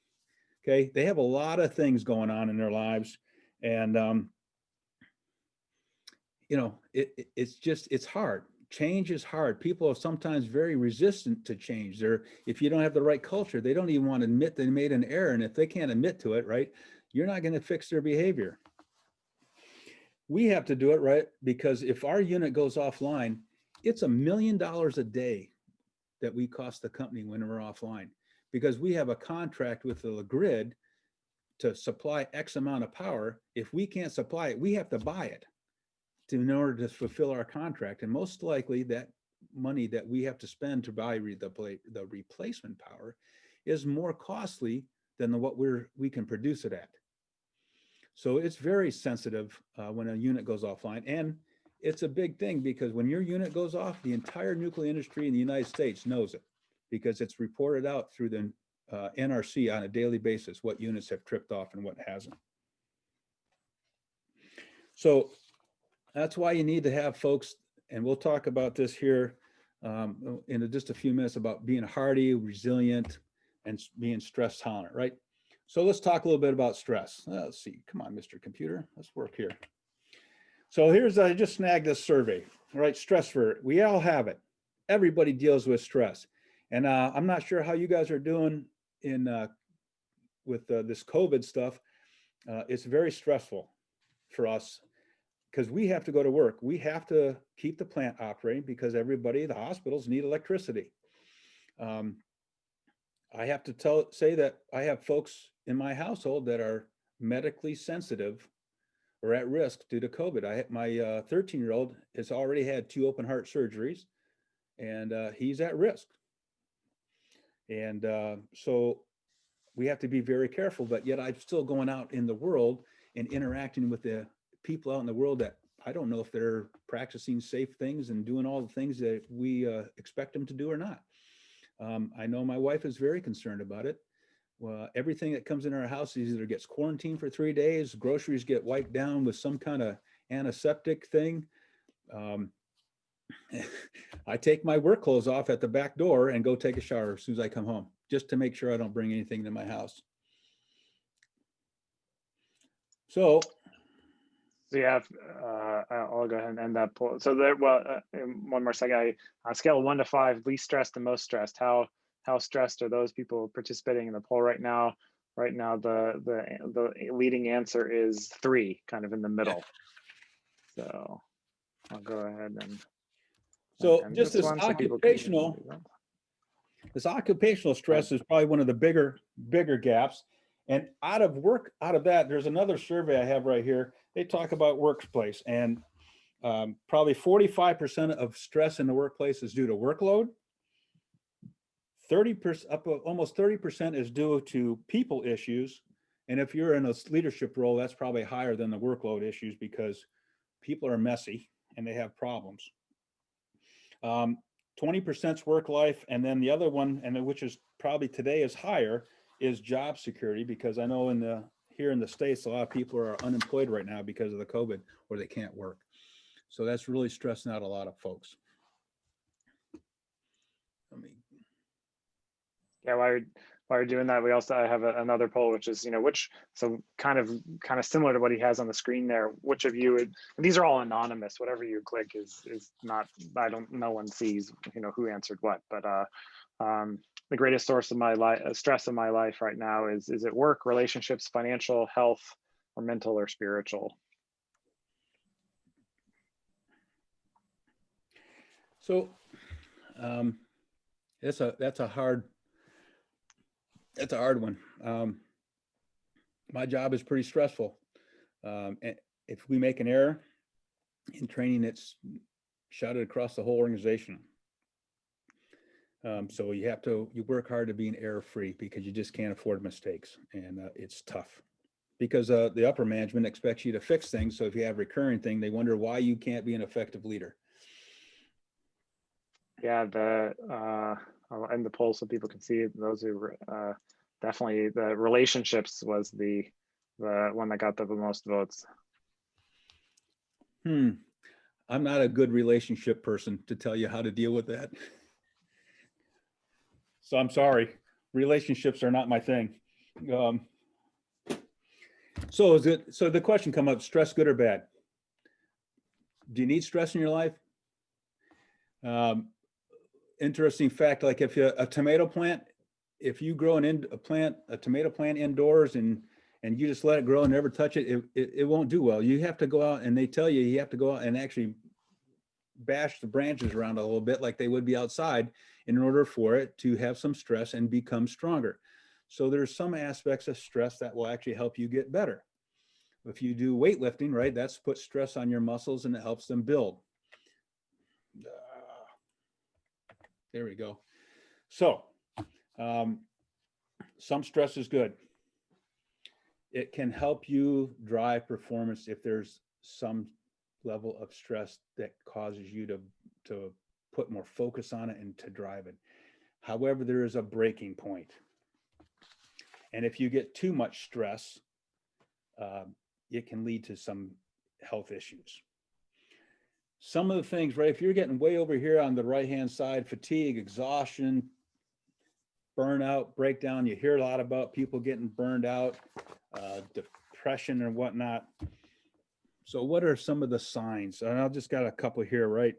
okay? They have a lot of things going on in their lives and um, you know, it, it- it's just, it's hard. Change is hard. People are sometimes very resistant to change. They're, if you don't have the right culture, they don't even want to admit they made an error. And if they can't admit to it, right, you're not going to fix their behavior. We have to do it, right? Because if our unit goes offline, it's a million dollars a day that we cost the company when we're offline. Because we have a contract with the grid to supply X amount of power. If we can't supply it, we have to buy it to, in order to fulfill our contract. And most likely that money that we have to spend to buy the, the replacement power is more costly than the, what we're, we can produce it at. So it's very sensitive uh, when a unit goes offline. And it's a big thing because when your unit goes off, the entire nuclear industry in the United States knows it because it's reported out through the uh, NRC on a daily basis, what units have tripped off and what hasn't. So that's why you need to have folks, and we'll talk about this here um, in just a few minutes about being hardy, resilient, and being stress tolerant, right? So let's talk a little bit about stress. Let's see, come on, Mr. Computer, let's work here. So here's, I just snagged this survey, right? Stress for, we all have it. Everybody deals with stress. And uh, I'm not sure how you guys are doing in, uh, with uh, this COVID stuff. Uh, It's very stressful for us because we have to go to work. We have to keep the plant operating because everybody, the hospitals need electricity. Um, I have to tell, say that I have folks in my household that are medically sensitive or at risk due to COVID. I, my uh, 13-year-old has already had two open heart surgeries and uh, he's at risk. And uh, so we have to be very careful, but yet I'm still going out in the world and interacting with the people out in the world that I don't know if they're practicing safe things and doing all the things that we uh, expect them to do or not. Um, I know my wife is very concerned about it. Well, everything that comes in our house either gets quarantined for three days, groceries get wiped down with some kind of antiseptic thing. Um, I take my work clothes off at the back door and go take a shower as soon as I come home, just to make sure I don't bring anything to my house. So So yeah, uh, I'll go ahead and end that poll. So there, well, uh, one more second, I, on scale one to five, least stressed to most stressed, how, how stressed are those people participating in the poll right now? Right now, the, the, the leading answer is three, kind of in the middle. So I'll go ahead and. So and just this so can- occupational, this occupational stress is probably one of the bigger, bigger gaps. And out of work, out of that, there's another survey I have right here. They talk about workplace and um, probably forty-five percent of stress in the workplace is due to workload. Thirty percent, up to almost thirty percent is due to people issues. And if you're in a leadership role, that's probably higher than the workload issues because people are messy and they have problems. Um, twenty percent's work life, and then the other one, and which is probably today is higher, is job security, because I know in the, here in the States, a lot of people are unemployed right now because of the COVID, or they can't work. So that's really stressing out a lot of folks. I mean, Yeah, while you're, while you're doing that, we also I have a- another poll, which is, you know, which, so kind of, kind of similar to what he has on the screen there, which of you, would these are all anonymous, whatever you click is, is not, I don't, no one sees, you know, who answered what, but, uh, um, the greatest source of my life, stress of my life right now is, is it work, relationships, financial, health, or mental or spiritual? So, um, that's a, that's a hard, that's a hard one. Um, my job is pretty stressful. Um, and if we make an error in training, it's shouted across the whole organization. Um, so you have to, you work hard to be an error-free because you just can't afford mistakes and, uh, it's tough. Because, uh, the upper management expects you to fix things. So if you have recurring thing, they wonder why you can't be an effective leader. Yeah, the, uh, I'll end the poll so people can see it. Those who, uh, definitely the relationships was the, the one that got the most votes. Hmm, I'm not a good relationship person to tell you how to deal with that. So I'm sorry, relationships are not my thing. Um, So is it, so the question come up, stress good or bad? Do you need stress in your life? Um, Interesting fact, like if you, a tomato plant, if you grow an in, a plant, a tomato plant indoors and and you just let it grow and never touch it, it, it, it won't do well. You have to go out and they tell you, you have to go out and actually bash the branches around a little bit like they would be outside in order for it to have some stress and become stronger. So there's some aspects of stress that will actually help you get better. If you do weightlifting, right, that's put stress on your muscles and it helps them build. Ah, There we go. So, um, some stress is good it can help you drive performance if there's some level of stress that causes you to to put more focus on it and to drive it. However, there is a breaking point. And if you get too much stress, um, it can lead to some health issues. Some of the things, right, if you're getting way over here on the right-hand side, fatigue, exhaustion, burnout, breakdown, you hear a lot about people getting burned out, uh, depression and whatnot. So what are some of the signs? And I've just got a couple here, right?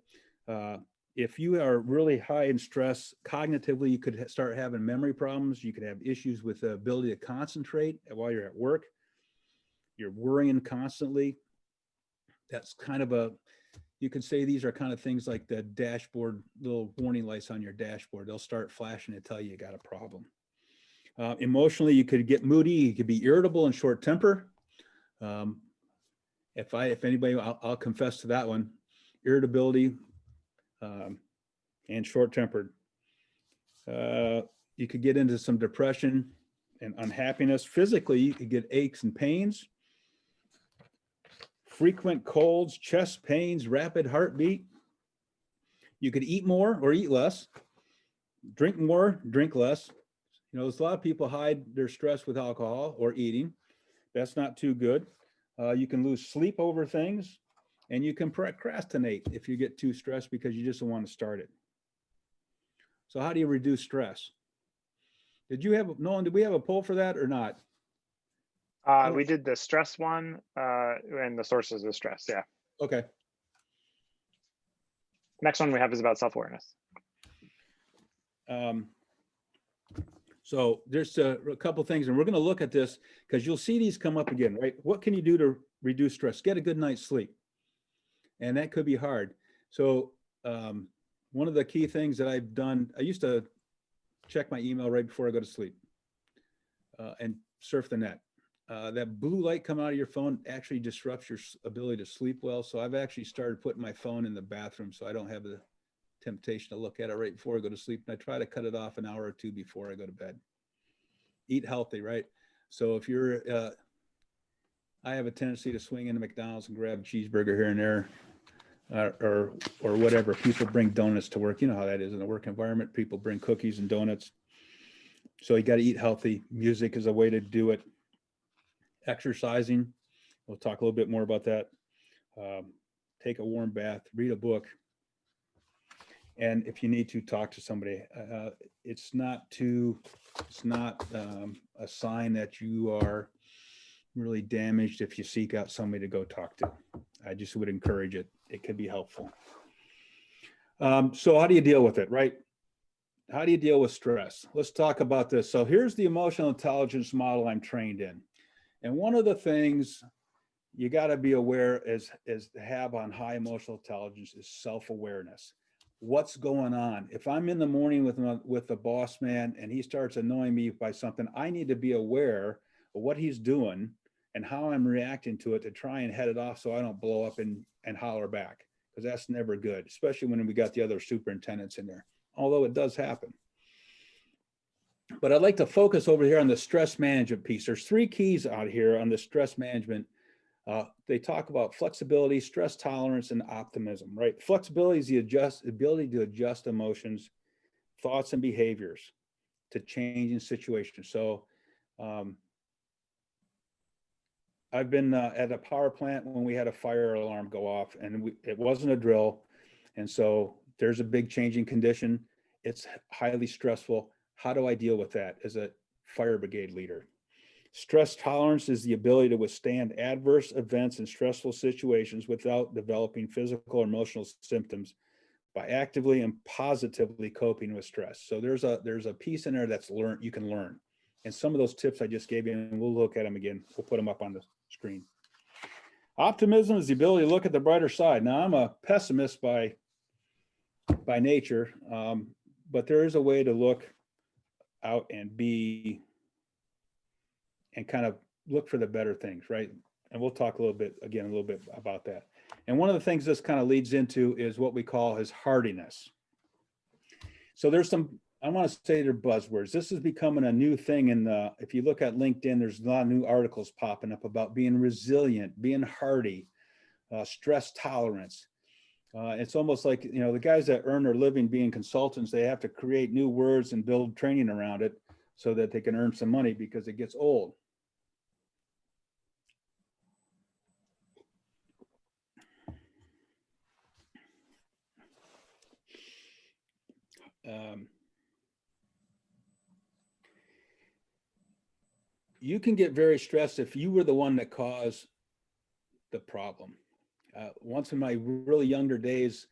Uh, if you are really high in stress, cognitively, you could start having memory problems. You could have issues with the ability to concentrate while you're at work. You're worrying constantly. That's kind of a, you could say these are kind of things like the dashboard, little warning lights on your dashboard. They'll start flashing to tell you you got a problem. Uh, emotionally, you could get moody, you could be irritable and short temper. Um, if I, if anybody, I'll, I'll confess to that one, irritability um, and short tempered. Uh, you could get into some depression and unhappiness. Physically, you could get aches and pains, frequent colds, chest pains, rapid heartbeat. You could eat more or eat less, drink more, drink less. You know, there's a lot of people hide their stress with alcohol or eating. That's not too good. Uh, you can lose sleep over things and you can procrastinate if you get too stressed because you just don't want to start it. So how do you reduce stress? Did you have, Nolan, did we have a poll for that or not? Uh, we did the stress one, uh, and the sources of stress, yeah. Okay, Next one we have is about self-awareness. um, so there's a, a couple things and we're going to look at this because you'll see these come up again, right? What can you do to reduce stress? Get a good night's sleep. And that could be hard. So, um, one of the key things that I've done, I used to check my email right before I go to sleep uh, and surf the net. Uh, that blue light coming out of your phone actually disrupts your ability to sleep well. So I've actually started putting my phone in the bathroom so I don't have the temptation to look at it right before I go to sleep. And I try to cut it off an hour or two before I go to bed. Eat healthy, right? So if you're, uh, I have a tendency to swing into McDonald's and grab a cheeseburger here and there. Uh, or, or whatever. People bring donuts to work. You know how that is in the work environment. People bring cookies and donuts. So you got to eat healthy. Music is a way to do it. Exercising. We'll talk a little bit more about that. Um, take a warm bath, read a book. And if you need to talk to somebody, uh, it's not too, it's not um, a sign that you are really damaged if you seek out somebody to go talk to. I just would encourage it. It could be helpful. Um, so how do you deal with it, right? How do you deal with stress? Let's talk about this. So here's the emotional intelligence model I'm trained in. And one of the things you got to be aware is, is to have on high emotional intelligence is self-awareness. What's going on? If I'm in the morning with, my- with the boss man and he starts annoying me by something, I need to be aware of what he's doing and how I'm reacting to it to try and head it off so I don't blow up and, and holler back. Because that's never good, especially when we got the other superintendents in there, although it does happen. But I'd like to focus over here on the stress management piece. There's three keys out here on the stress management. Uh, they talk about flexibility, stress tolerance, and optimism, right? Flexibility is the adjust, ability to adjust emotions, thoughts, and behaviors to changing situations. So um, I've been uh, at a power plant when we had a fire alarm go off and we, it wasn't a drill. And so there's a big changing condition. It's highly stressful. How do I deal with that as a fire brigade leader? Stress tolerance is the ability to withstand adverse events and stressful situations without developing physical or emotional symptoms by actively and positively coping with stress. So there's a there's a piece in there that's learned you can learn. And some of those tips I just gave you, and we'll look at them again. We'll put them up on the screen. Optimism is the ability to look at the brighter side. Now, I'm a pessimist by by nature, um, but there is a way to look out and be and kind of look for the better things, right? And we'll talk a little bit again, a little bit about that. And one of the things this kind of leads into is what we call his hardiness. So there's some I want to say they're buzzwords. This is becoming a new thing in the, if you look at LinkedIn, there's a lot of new articles popping up about being resilient, being hardy, uh, stress tolerance. Uh, it's almost like, you know, the guys that earn their living being consultants, they have to create new words and build training around it so that they can earn some money because it gets old. Um, you can get very stressed if you were the one that caused the problem. Uh, once in my really younger days,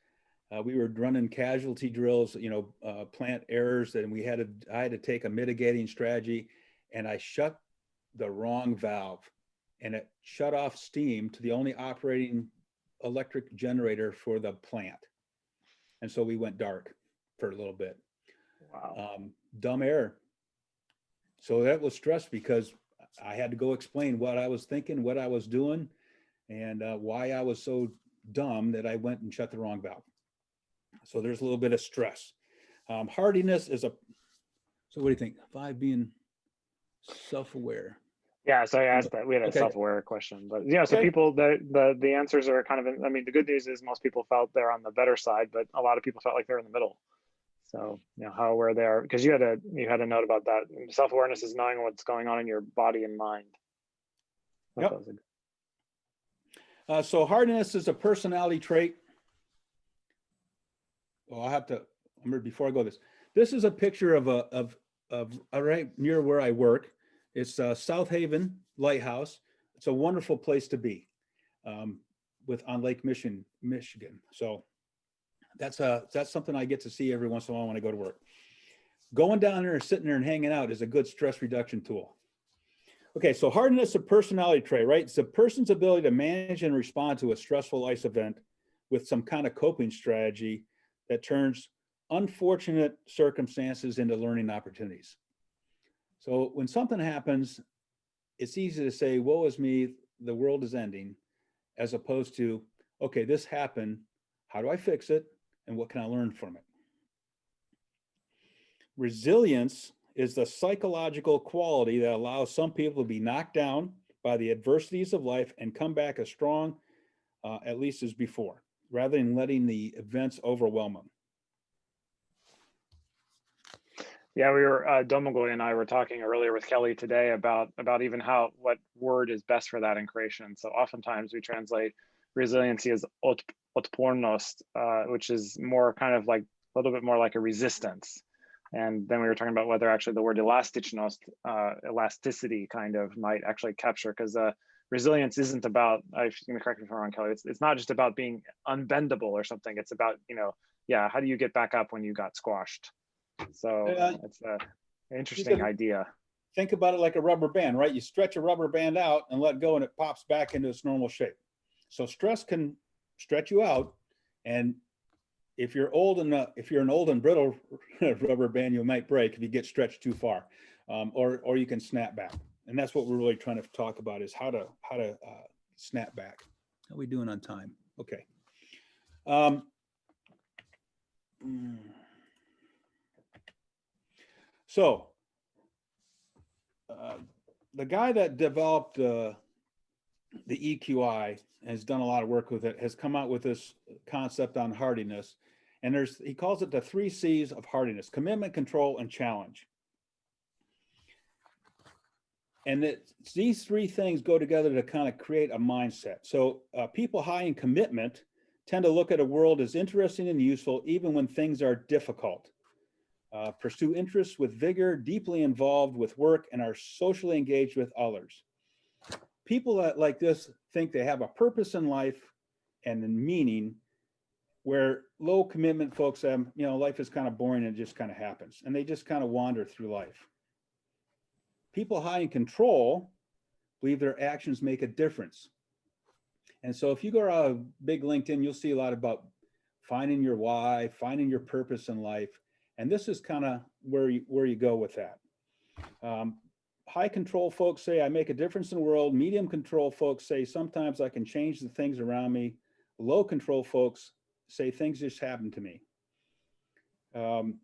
uh, we were running casualty drills, you know, uh, plant errors, and we had to, I had to take a mitigating strategy, and I shut the wrong valve, and it shut off steam to the only operating electric generator for the plant, and so we went dark for a little bit. Wow. Um, dumb error. so that was stress because I had to go explain what I was thinking, what I was doing, and uh, why I was so dumb that I went and shut the wrong valve. So there's a little bit of stress. Um, hardiness is a, so what do you think? Five being self-aware. Yeah, so I asked that. We had a Okay. self-aware question, but yeah, so Okay. people, the, the, the answers are kind of, I mean, the good news is most people felt they're on the better side, but a lot of people felt like they're in the middle. So, you know, how aware they are, because you had a, you had a note about that. Self-awareness is knowing what's going on in your body and mind. Yep. that was a- Uh, so hardiness is a personality trait. Well, I'll have to, remember before I go this, this is a picture of a, of, of, uh, right near where I work. It's uh, South Haven Lighthouse. It's a wonderful place to be um, with, on Lake Mission, Michigan. So that's a, that's something I get to see every once in a while when I go to work. Going down there and sitting there and hanging out is a good stress reduction tool. Okay, so hardiness of personality trait, right? It's a person's ability to manage and respond to a stressful life event with some kind of coping strategy that turns unfortunate circumstances into learning opportunities. So when something happens, it's easy to say, woe is me, the world is ending, as opposed to, okay, this happened, how do I fix it? And what can I learn from it? Resilience is the psychological quality that allows some people to be knocked down by the adversities of life and come back as strong, uh, at least as before, rather than letting the events overwhelm them. Yeah, we were, uh, Domagoj and I were talking earlier with Kelly today about, about even how, what word is best for that in Croatian. So oftentimes we translate resiliency as otpornost, uh, which is more kind of like, a little bit more like a resistance. And then we were talking about whether actually the word elastičnost, uh, elasticity kind of might actually capture, because uh, resilience isn't about, I can correct me if I'm wrong, Kelly, it's, it's not just about being unbendable or something. It's about, you know, yeah, how do you get back up when you got squashed? So Yeah. it's a interesting idea. Think about it like a rubber band, right? You stretch a rubber band out and let go and it pops back into its normal shape. So stress can stretch you out. And if you're old enough, if you're an old and brittle rubber band, you might break if you get stretched too far. Um, or, or you can snap back. And that's what we're really trying to talk about is how to, how to uh, snap back. How we doing on time? Okay. Um, mm. So uh, the guy that developed uh, the EQI has done a lot of work with it, has come out with this concept on hardiness. And there's, he calls it the three C's of hardiness, commitment, control, and challenge. And that these three things go together to kind of create a mindset. So uh, people high in commitment tend to look at a world as interesting and useful, even when things are difficult. Uh, pursue interests with vigor, deeply involved with work, and are socially engaged with others. People that like this think they have a purpose in life and meaning, where low commitment folks have, you know, life is kind of boring and it just kind of happens, and they just kind of wander through life. People high in control believe their actions make a difference. And so if you go to a big LinkedIn, you'll see a lot about finding your why, finding your purpose in life. And this is kind of where you, where you go with that. Um, high control folks say I make a difference in the world. Medium control folks say sometimes I can change the things around me. Low control folks say things just happen to me. Um,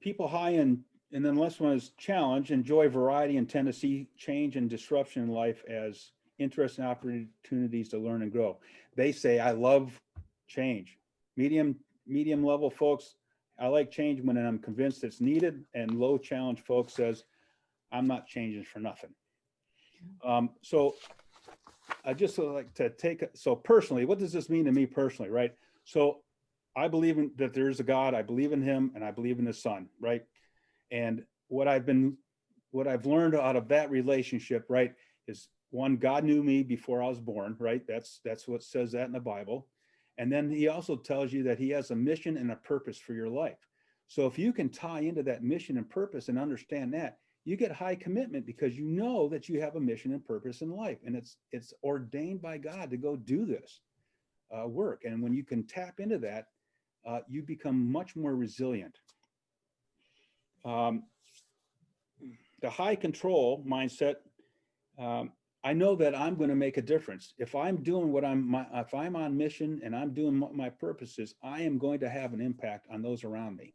people high in, and then last one is challenge, enjoy variety and tend to see change and disruption in life as interesting opportunities to learn and grow. They say, I love change. Medium, medium level folks, I like change when I'm convinced it's needed and low challenge folks says, I'm not changing for nothing. Um, so I just like to take, so personally, what does this mean to me personally, right? So I believe in that there is a God, I believe in him and I believe in his son, right? And what I've been, what I've learned out of that relationship, right, is one, God knew me before I was born, right? That's, that's what says that in the Bible. And then he also tells you that he has a mission and a purpose for your life. So if you can tie into that mission and purpose and understand that, you get high commitment because you know that you have a mission and purpose in life and it's it's ordained by God to go do this uh, work. And when you can tap into that, uh, you become much more resilient. Um, the high control mindset, um, I know that I'm going to make a difference. If I'm doing what I'm, my, if I'm on mission and I'm doing my purposes, I am going to have an impact on those around me.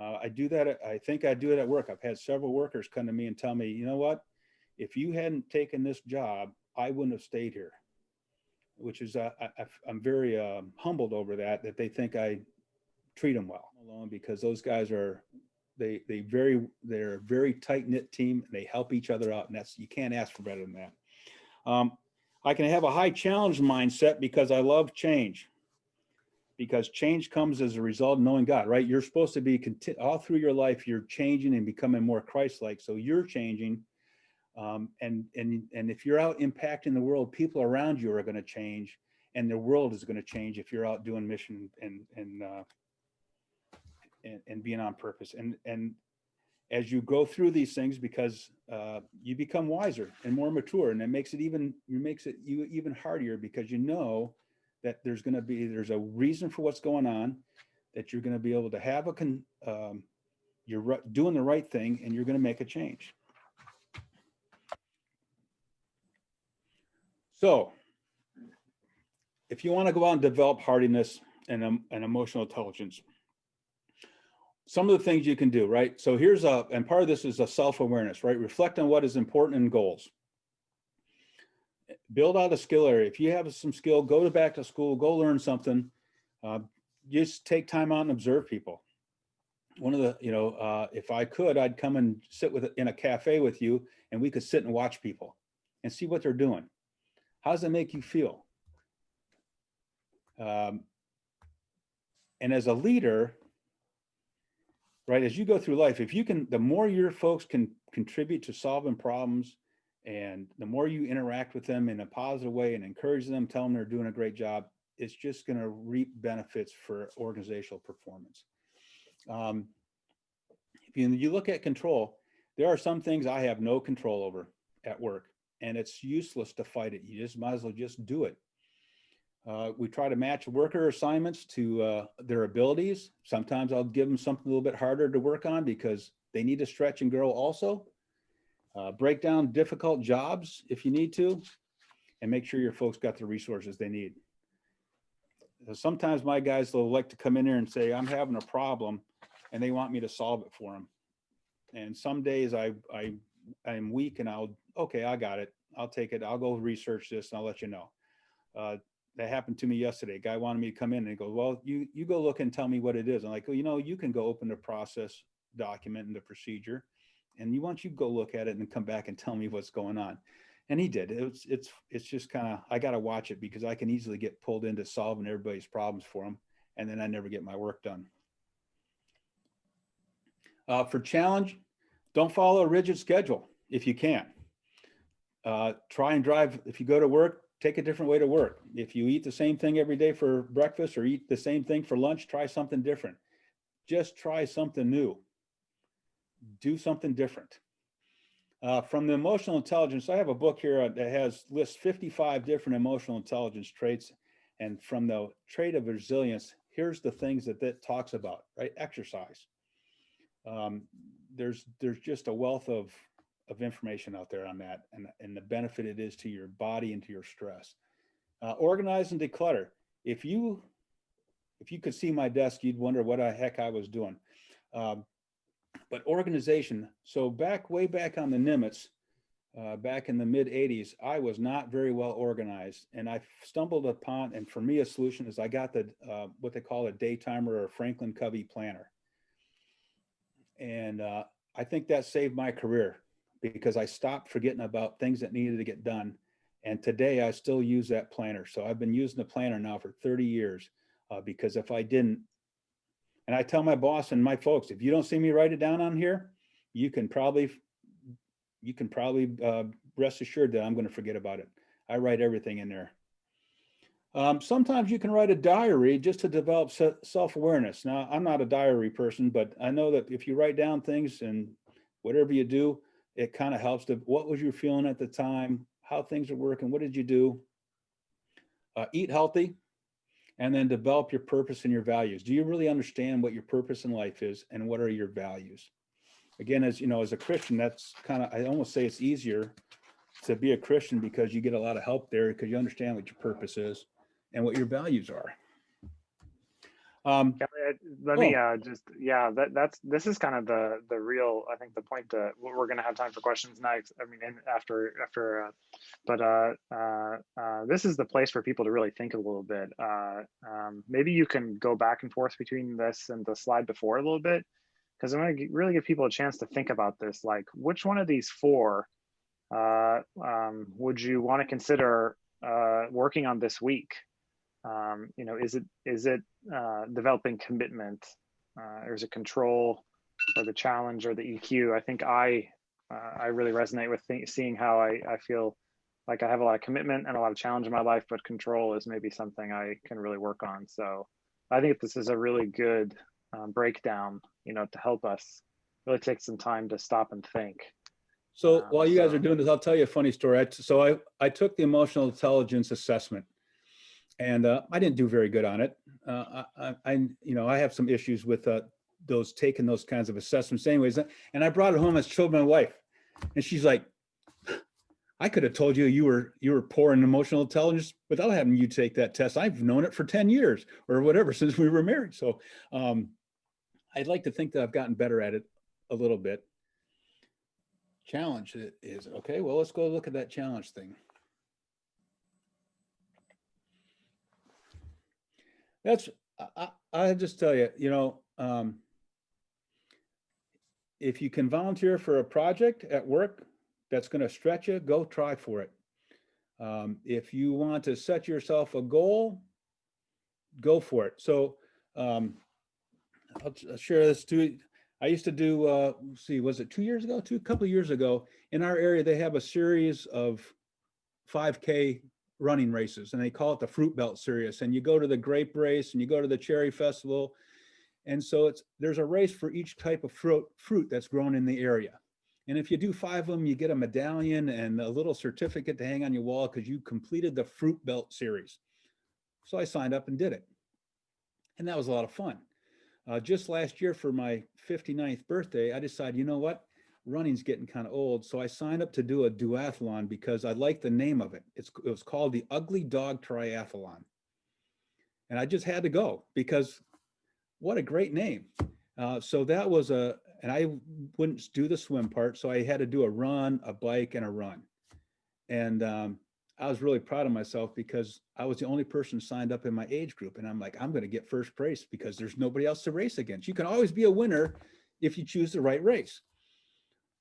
Uh, I do that. at- I think I do it at work. I've had several workers come to me and tell me, you know what? If you hadn't taken this job, I wouldn't have stayed here. Which is, uh, I, I'm very um, humbled over that, that they think I treat them well alone because those guys are, they, they very, they're a very tight knit team and they help each other out. And that's, you can't ask for better than that. Um, I can have a high challenge mindset because I love change. Because change comes as a result of knowing God, right? You're supposed to be all through your life, you're changing and becoming more Christ-like. So you're changing. Um, and, and, and if you're out impacting the world, people around you are going to change and the world is going to change if you're out doing mission and, and, uh, and, and being on purpose. And, and as you go through these things, because uh, you become wiser and more mature, and it makes it even, it makes it you even harder because you know that there's going to be, there's a reason for what's going on, that you're going to be able to have a, con, um, you're doing the right thing and you're going to make a change. So if you want to go out and develop hardiness and, um, and emotional intelligence, some of the things you can do, right? So here's a, and part of this is a self-awareness, right? Reflect on what is important in goals. Build out a skill area. If you have some skill, go to back to school, go learn something. Uh, just take time out and observe people. One of the, you know, uh, if I could, I'd come and sit with in a cafe with you and we could sit and watch people and see what they're doing. How does it make you feel? Um, and as a leader, right, as you go through life, if you can, the more your folks can contribute to solving problems and the more you interact with them in a positive way and encourage them, tell them they're doing a great job, it's just going to reap benefits for organizational performance. Um, if you, you look at control, there are some things I have no control over at work and it's useless to fight it. You just might as well just do it. Uh, we try to match worker assignments to uh, their abilities. Sometimes I'll give them something a little bit harder to work on because they need to stretch and grow also. Uh, break down difficult jobs if you need to, and make sure your folks got the resources they need. Sometimes my guys will like to come in here and say, I'm having a problem, and they want me to solve it for them. And some days I, I, I'm weak and I'll, okay, I got it. I'll take it. I'll go research this and I'll let you know. Uh, that happened to me yesterday. A guy wanted me to come in and he goes, well, you, you go look and tell me what it is. I'm like, well, you know, you can go open the process document and the procedure. And you want you go look at it and come back and tell me what's going on. And he did. It's, it's, it's just kind of, I got to watch it because I can easily get pulled into solving everybody's problems for them. And then I never get my work done. Uh, for challenge, don't follow a rigid schedule if you can. Uh, try and drive, if you go to work, take a different way to work. If you eat the same thing every day for breakfast or eat the same thing for lunch, try something different. Just try something new. Do something different. Uh, from the emotional intelligence, I have a book here that has lists 55 different emotional intelligence traits. And from the trait of resilience, here's the things that that talks about, right? Exercise. Um, there's there's just a wealth of of information out there on that and, and the benefit it is to your body and to your stress. Uh, organize and declutter. If you if you could see my desk, you'd wonder what the heck I was doing. Um, but organization, so back way back on the Nimitz, uh, back in the mid 80s, I was not very well organized. And I stumbled upon, and for me, a solution is I got the uh, what they call a day timer or a Franklin Covey planner. And uh, I think that saved my career because I stopped forgetting about things that needed to get done. And today I still use that planner. So I've been using the planner now for 30 years uh, because if I didn't, and I tell my boss and my folks, if you don't see me write it down on here, you can probably, you can probably uh, rest assured that I'm going to forget about it. I write everything in there. Um, sometimes you can write a diary just to develop self-awareness. Now, I'm not a diary person, but I know that if you write down things and whatever you do, it kind of helps to, what was you feeling at the time? How things are working? What did you do? Uh, eat healthy and then develop your purpose and your values. Do you really understand what your purpose in life is and what are your values? again, as you know, as a Christian, that's kind of, I almost say it's easier to be a Christian because you get a lot of help there because you understand what your purpose is and what your values are. Um, I- let me uh, just yeah that that's this is kind of the the real I think the point that we're we're gonna have time for questions next I mean after after uh, but uh, uh, uh, this is the place for people to really think a little bit uh, um, maybe you can go back and forth between this and the slide before a little bit because I'm gonna really give people a chance to think about this like which one of these four uh, um, would you want to consider uh, working on this week um, you know is it is it uh, developing commitment uh, or is it control or the challenge or the eq i think i uh, i really resonate with seeing how I, I feel like i have a lot of commitment and a lot of challenge in my life but control is maybe something i can really work on. So i think this is a really good um, breakdown you know to help us really take some time to stop and think. So Um, while you guys are doing this, I'll tell you a funny story. I So I, I took the emotional intelligence assessment and uh, I didn't do very good on it. Uh, I, I, you know, I have some issues with uh, those, taking those kinds of assessments anyways. And I brought it home and showed my wife and she's like, I could have told you you were, you were poor in emotional intelligence without having you take that test. I've known it for 10 years or whatever since we were married. So um, I'd like to think that I've gotten better at it a little bit challenge is okay, well, let's go look at that challenge thing. That's, I, I, just tell you, you know, um, if you can volunteer for a project at work that's gonna stretch you, go try for it. Um, if you want to set yourself a goal, go for it. So, um, I'll, I'll share this too. I used to do, uh, see, was it two years ago? Two, a couple of years ago, in our area, they have a series of 5K running races and they call it the Fruit Belt Series. And you go to the grape race and you go to the cherry festival. And so it's, there's a race for each type of fruit, fruit that's grown in the area. And if you do five of them, you get a medallion and a little certificate to hang on your wall because you completed the Fruit Belt Series. So I signed up and did it. And that was a lot of fun. Uh, just last year for my 59th birthday, I decided, you know what? Running's getting kind of old. So I signed up to do a duathlon because I like the name of it. It's, it was called the Ugly Dog Triathlon. And I just had to go because what a great name. Uh, so that was a, and I wouldn't do the swim part. So I had to do a run, a bike and a run. And um, I was really proud of myself because I was the only person signed up in my age group. And I'm like, I'm going to get first place because there's nobody else to race against. You can always be a winner if you choose the right race.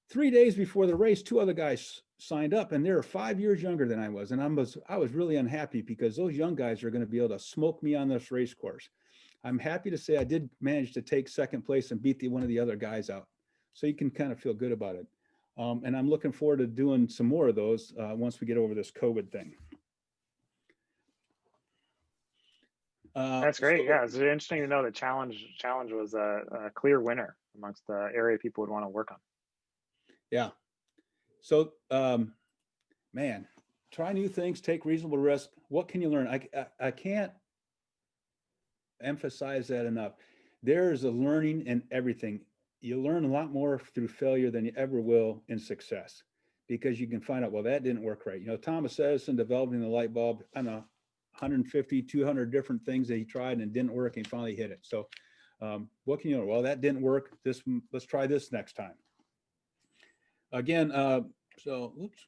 Three days before the race, two other guys signed up and they're five years younger than I was. And I was, I was really unhappy because those young guys are going to be able to smoke me on this race course. I'm happy to say I did manage to take second place and beat the, one of the other guys out. So you can kind of feel good about it. Um, and I'm looking forward to doing some more of those uh, once we get over this COVID thing. Uh, that's great so- yeah it's interesting to know that challenge challenge was a, a clear winner amongst the area people would want to work on Yeah. So, um, man, try new things, take reasonable risk. What can you learn? I, I, I can't emphasize that enough. There is a learning in everything. You learn a lot more through failure than you ever will in success because you can find out, well, that didn't work right. You know, Thomas Edison developing the light bulb, I don't know, 150, 200 different things that he tried and didn't work and finally hit it. So, um, what can you learn? Well, that didn't work. This, let's try this next time again, uh, so, oops.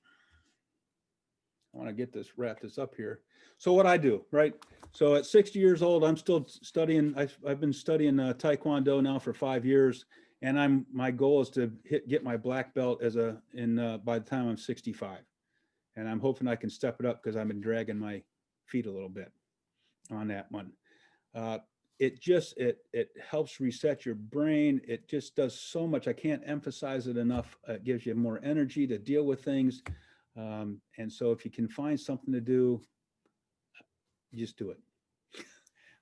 I want to get this, wrap this up here. So what I do, right? So at 60 years old, I'm still studying, I've, I've been studying uh, Taekwondo now for five years. And I'm, my goal is to hit, get my black belt as a, in, uh, by the time I'm 65. And I'm hoping I can step it up because I've been dragging my feet a little bit on that one. Uh, it just it it helps reset your brain. It just does so much. I can't emphasize it enough. Uh, it gives you more energy to deal with things. Um, and so if you can find something to do just do it.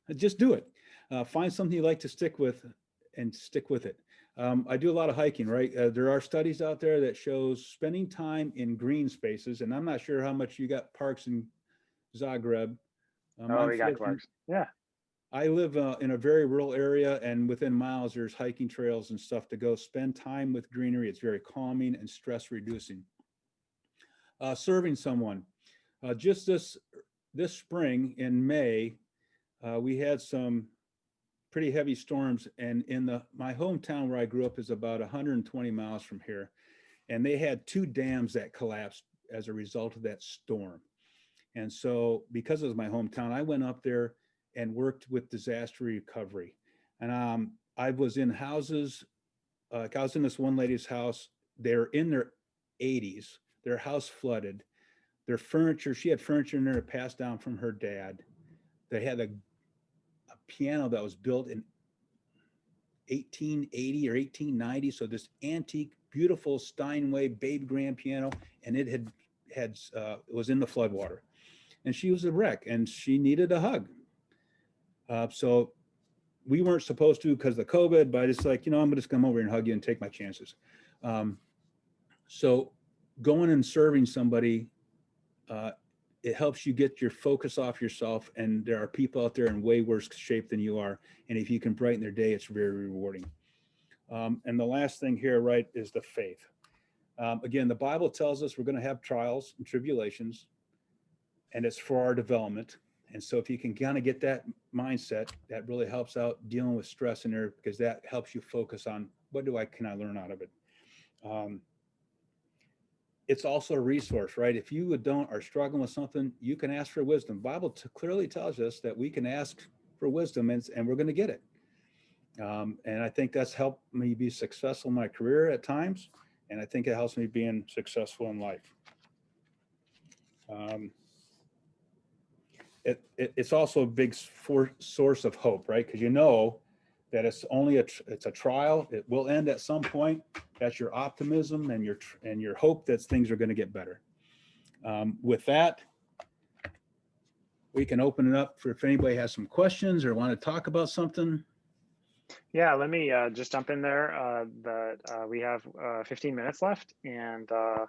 Just do it. Uh, find something you like to stick with and stick with it. Um, i do a lot of hiking right? Uh, there are studies out there that shows spending time in green spaces and i'm not sure how much you got parks in zagreb. Um, oh I'm we got Clark's. Yeah I live uh, in a very rural area and within miles, there's hiking trails and stuff to go spend time with greenery. It's very calming and stress reducing. Uh, serving someone. Uh, just this, this spring in May, uh, we had some pretty heavy storms and in the, my hometown where I grew up is about 120 miles from here. And they had two dams that collapsed as a result of that storm. And so because it was my hometown, I went up there and worked with disaster recovery. And um, I was in houses, uh, I was in this one lady's house, they're in their 80s, their house flooded. Their furniture, she had furniture in there passed down from her dad. They had a, a piano that was built in 1880 or 1890. So this antique, beautiful Steinway baby grand piano, and it had had uh, was in the floodwater, and she was a wreck, and she needed a hug. Uh, so we weren't supposed to because of the COVID, but it's like you know I'm gonna just come over and hug you and take my chances. Um, so going and serving somebody, uh, it helps you get your focus off yourself, and there are people out there in way worse shape than you are, and if you can brighten their day, it's very rewarding. Um, and the last thing here, right, is the faith. Um, again, the Bible tells us we're going to have trials and tribulations, and it's for our development. And so if you can kind of get that mindset, that really helps out dealing with stress in there because that helps you focus on what do I can I learn out of it. Um, it's also a resource, right? If you don't are struggling with something, you can ask for wisdom. Bible clearly tells us that we can ask for wisdom and, and we're going to get it. Um, and I think that's helped me be successful in my career at times. And I think it helps me being successful in life. Um, it, it, it's also a big for, source of hope, right? Because you know that it's only a it's a trial. It will end at some point. That's your optimism and your and your hope that things are going to get better. Um, with that, we can open it up for if anybody has some questions or want to talk about something. Yeah, let me uh, just jump in there. Uh, that uh, we have uh, 15 minutes left, and uh,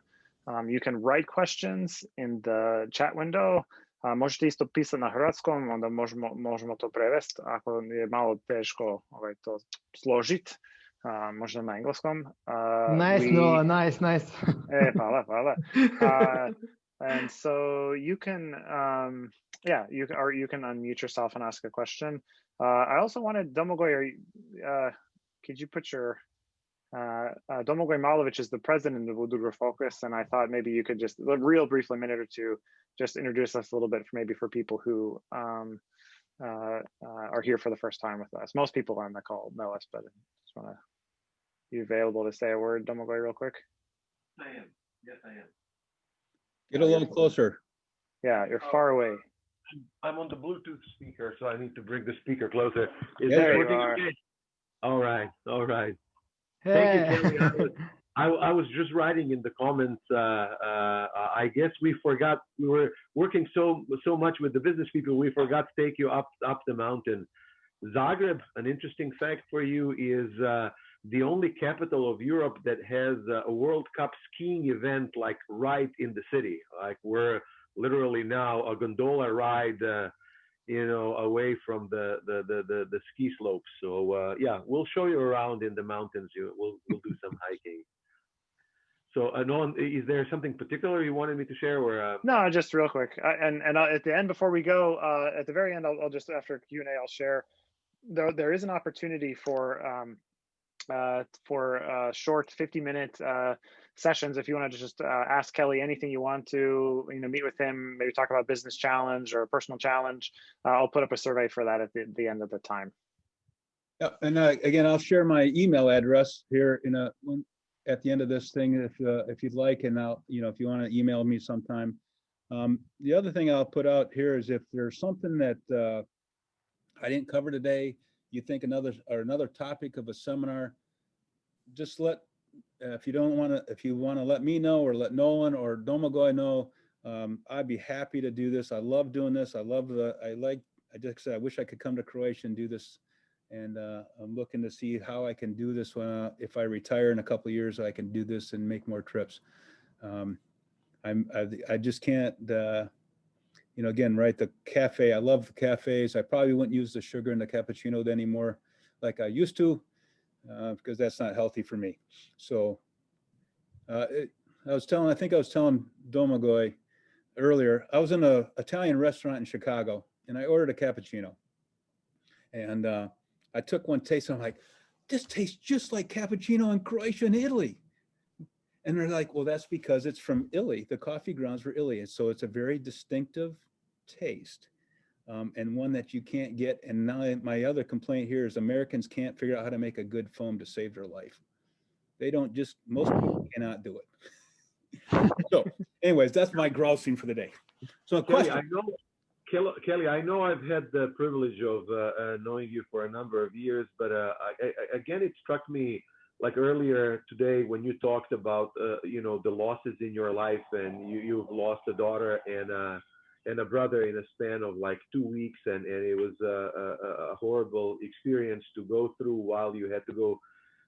um, you can write questions in the chat window. Uh, možete isto pisati na hrvatskom, onda možemo, možemo to prevesti ako je malo teško ovaj, to složiti. Uh, možda na engleskom. Uh, nice, we- no, nice, nice. Eh, hvala, hvala. Uh, and so you can, um, yeah, you can, or you can unmute yourself and ask a question. Uh, I also wanted Domagoj, are you, uh, could you put your, uh, uh, Domagoj Malovic is the president of Udruga Focus, and I thought maybe you could just, real briefly, a minute or two, just introduce us a little bit, for maybe for people who um, uh, uh, are here for the first time with us. Most people on the call know us, but I just want to be available to say a word, Domagoj, real quick. I am. Yes, I am. Get a little closer. Yeah, you're far away. I'm- I'm on the Bluetooth speaker, so I need to bring the speaker closer. Is There you working are. okay? All right, all right. Hey. Thank you, Kelly. I, I was just writing in the comments. Uh, uh, I guess we forgot we were working so so much with the business people. We forgot to take you up up the mountain. Zagreb. An interesting fact for you is uh, the only capital of Europe that has a World Cup skiing event like right in the city. Like we're literally now a gondola ride. Uh, you know, away from the the the the, the ski slopes. So uh, yeah, we'll show you around in the mountains. You, we'll we'll do some hiking. So, uh, Nolan, is there something particular you wanted me to share? Or uh, No, just real quick, I- and and uh, at the end before we go, uh, at the very end, I'll, I'll just after Q and A, I'll share. There there is an opportunity for um, uh, for uh, short fifty minute uh, sessions if you want to just uh, ask Kelly anything you want to, you know, meet with him, maybe talk about business challenge or personal challenge. Uh, I'll put up a survey for that at the, the end of the time. Yeah, and uh, again, I'll share my email address here in a, one- at the end of this thing, if, uh, if you'd like, and I'll, you know, if you want to email me sometime. Um, the other thing I'll put out here is if there's something that, uh, I didn't cover today, you think another, or another topic of a seminar, just let, uh, if you don't want to, if you want to let me know or let Nolan or Domagoy know, um, I'd be happy to do this. I love doing this. I love the, I like, I just said, I wish I could come to Croatia and do this and uh, I'm looking to see how I can do this when, uh, if I retire in a couple years, I can do this and make more trips. Um, I'm, I, I just can't, uh, you know, again, right, the cafe, I love the cafes. I probably wouldn't use the sugar in the cappuccino anymore like I used to, uh, because that's not healthy for me. So, uh, it, I was telling, I think I was telling Domagoy earlier, I was in a Italian restaurant in Chicago and I ordered a cappuccino. And, uh, I took one taste and I'm like, this tastes just like cappuccino in Croatia and Italy. And they're like, well, that's because it's from Italy. The coffee grounds were Italy. And so it's a very distinctive taste um, and one that you can't get. And now my other complaint here is Americans can't figure out how to make a good foam to save their life. They don't just, most people cannot do it. So anyways, that's my grousing for the day. So a Kelly, I question, know, Kelly, I know I've had the privilege of uh, uh, knowing you for a number of years, but uh, I, I, again, it struck me like earlier today when you talked about, uh, you know, the losses in your life and you, you've lost a daughter and, uh, and a brother in a span of like two weeks. And, and it was a, a, a horrible experience to go through while you had to go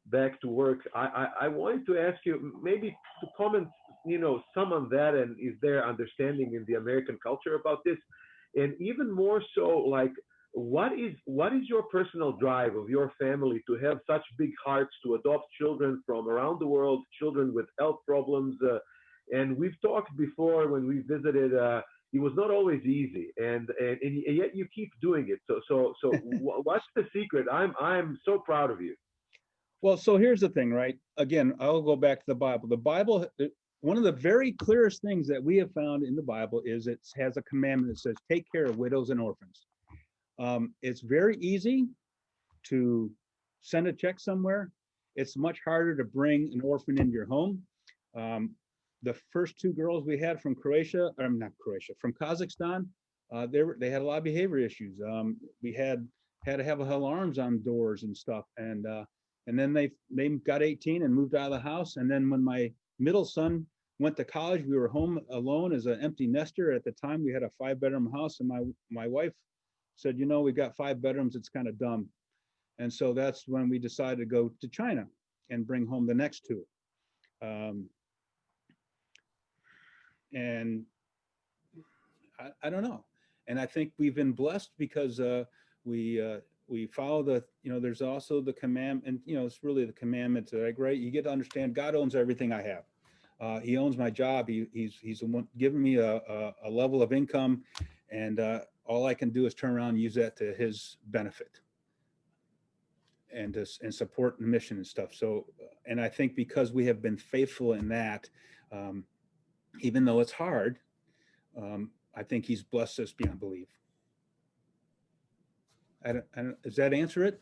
back to work. I, I, I wanted to ask you maybe to comment, you know, some on that and is there understanding in the American culture about this? And even more so, like, what is what is your personal drive of your family to have such big hearts to adopt children from around the world, children with health problems? Uh, and we've talked before when we visited. Uh, it was not always easy, and, and and yet you keep doing it. So so so, what's the secret? I'm I'm so proud of you. well, so here's the thing, right? Again, I'll go back to the Bible. The Bible, one of the very clearest things that we have found in the Bible is it has a commandment that says, take care of widows and orphans. Um, it's very easy to send a check somewhere. It's much harder to bring an orphan into your home. Um, the first two girls we had from Croatia, or not Croatia, from Kazakhstan, uh, they were, they had a lot of behavior issues. Um, we had, had to have alarms on doors and stuff. And, uh, and then they, they got 18 and moved out of the house. And then when my middle son went to college, we were home alone as an empty nester. At the time, we had a five bedroom house and my, my wife said, you know, we've got five bedrooms, it's kind of dumb. And so that's when we decided to go to China and bring home the next two. Um, and I, I don't know. And I think we've been blessed because uh, we uh, we follow the, you know, there's also the command, and you know, it's really the commandments that I great. You get to understand God owns everything I have. Uh, he owns my job. He, he's he's giving me a, a, a level of income, and uh, all I can do is turn around and use that to his benefit and to, and support the mission and stuff. So, and I think because we have been faithful in that, um, even though it's hard, um, I think he's blessed us beyond belief. I don't, I don't, does that answer it?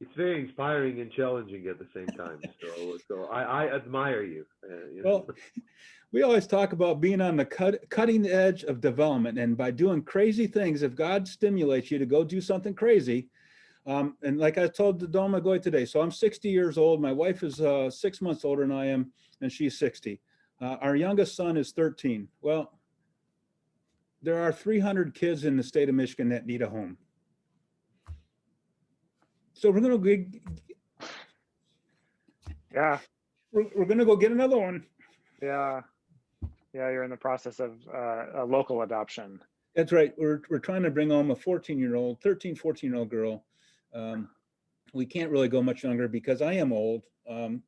It's very inspiring and challenging at the same time. So so I, I admire you. Uh, you know. Well, we always talk about being on the cut, cutting edge of development and by doing crazy things, if God stimulates you to go do something crazy, um, and like I told the Domagoj today, so I'm 60 years old. My wife is uh, six months older than I am, and she's 60. Uh, our youngest son is 13. Well, there are 300 kids in the state of Michigan that need a home. So we're gonna go, Yeah, we're, we're gonna go get another one. yeah, yeah. You're in the process of uh, a local adoption. That's right. We're, we're trying to bring home a 14 year old, 13, 14 year old girl. Um, we can't really go much younger because I am old. Um,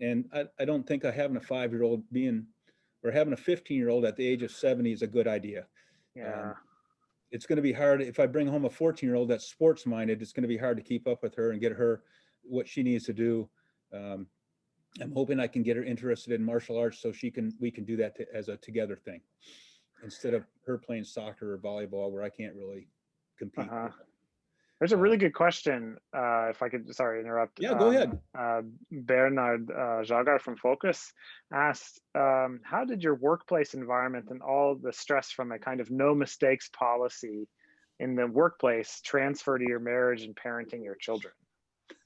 and I, I don't think I having a five year old being, or having a 15 year old at the age of 70 is a good idea. Yeah, It's going to be hard. If I bring home a 14 year old that's sports minded, it's going to be hard to keep up with her and get her what she needs to do. Um, I'm hoping I can get her interested in martial arts so she can, we can do that to- as a together thing. Instead of her playing soccer or volleyball where I can't really compete. Uh-huh. Her. there's a really good question. Uh, if I could, sorry, interrupt. Yeah, go Um, ahead. Uh, Bernard uh, Jagar from Focus asked, um, "How did your workplace environment and all the stress from a kind of no mistakes policy in the workplace transfer to your marriage and parenting your children?"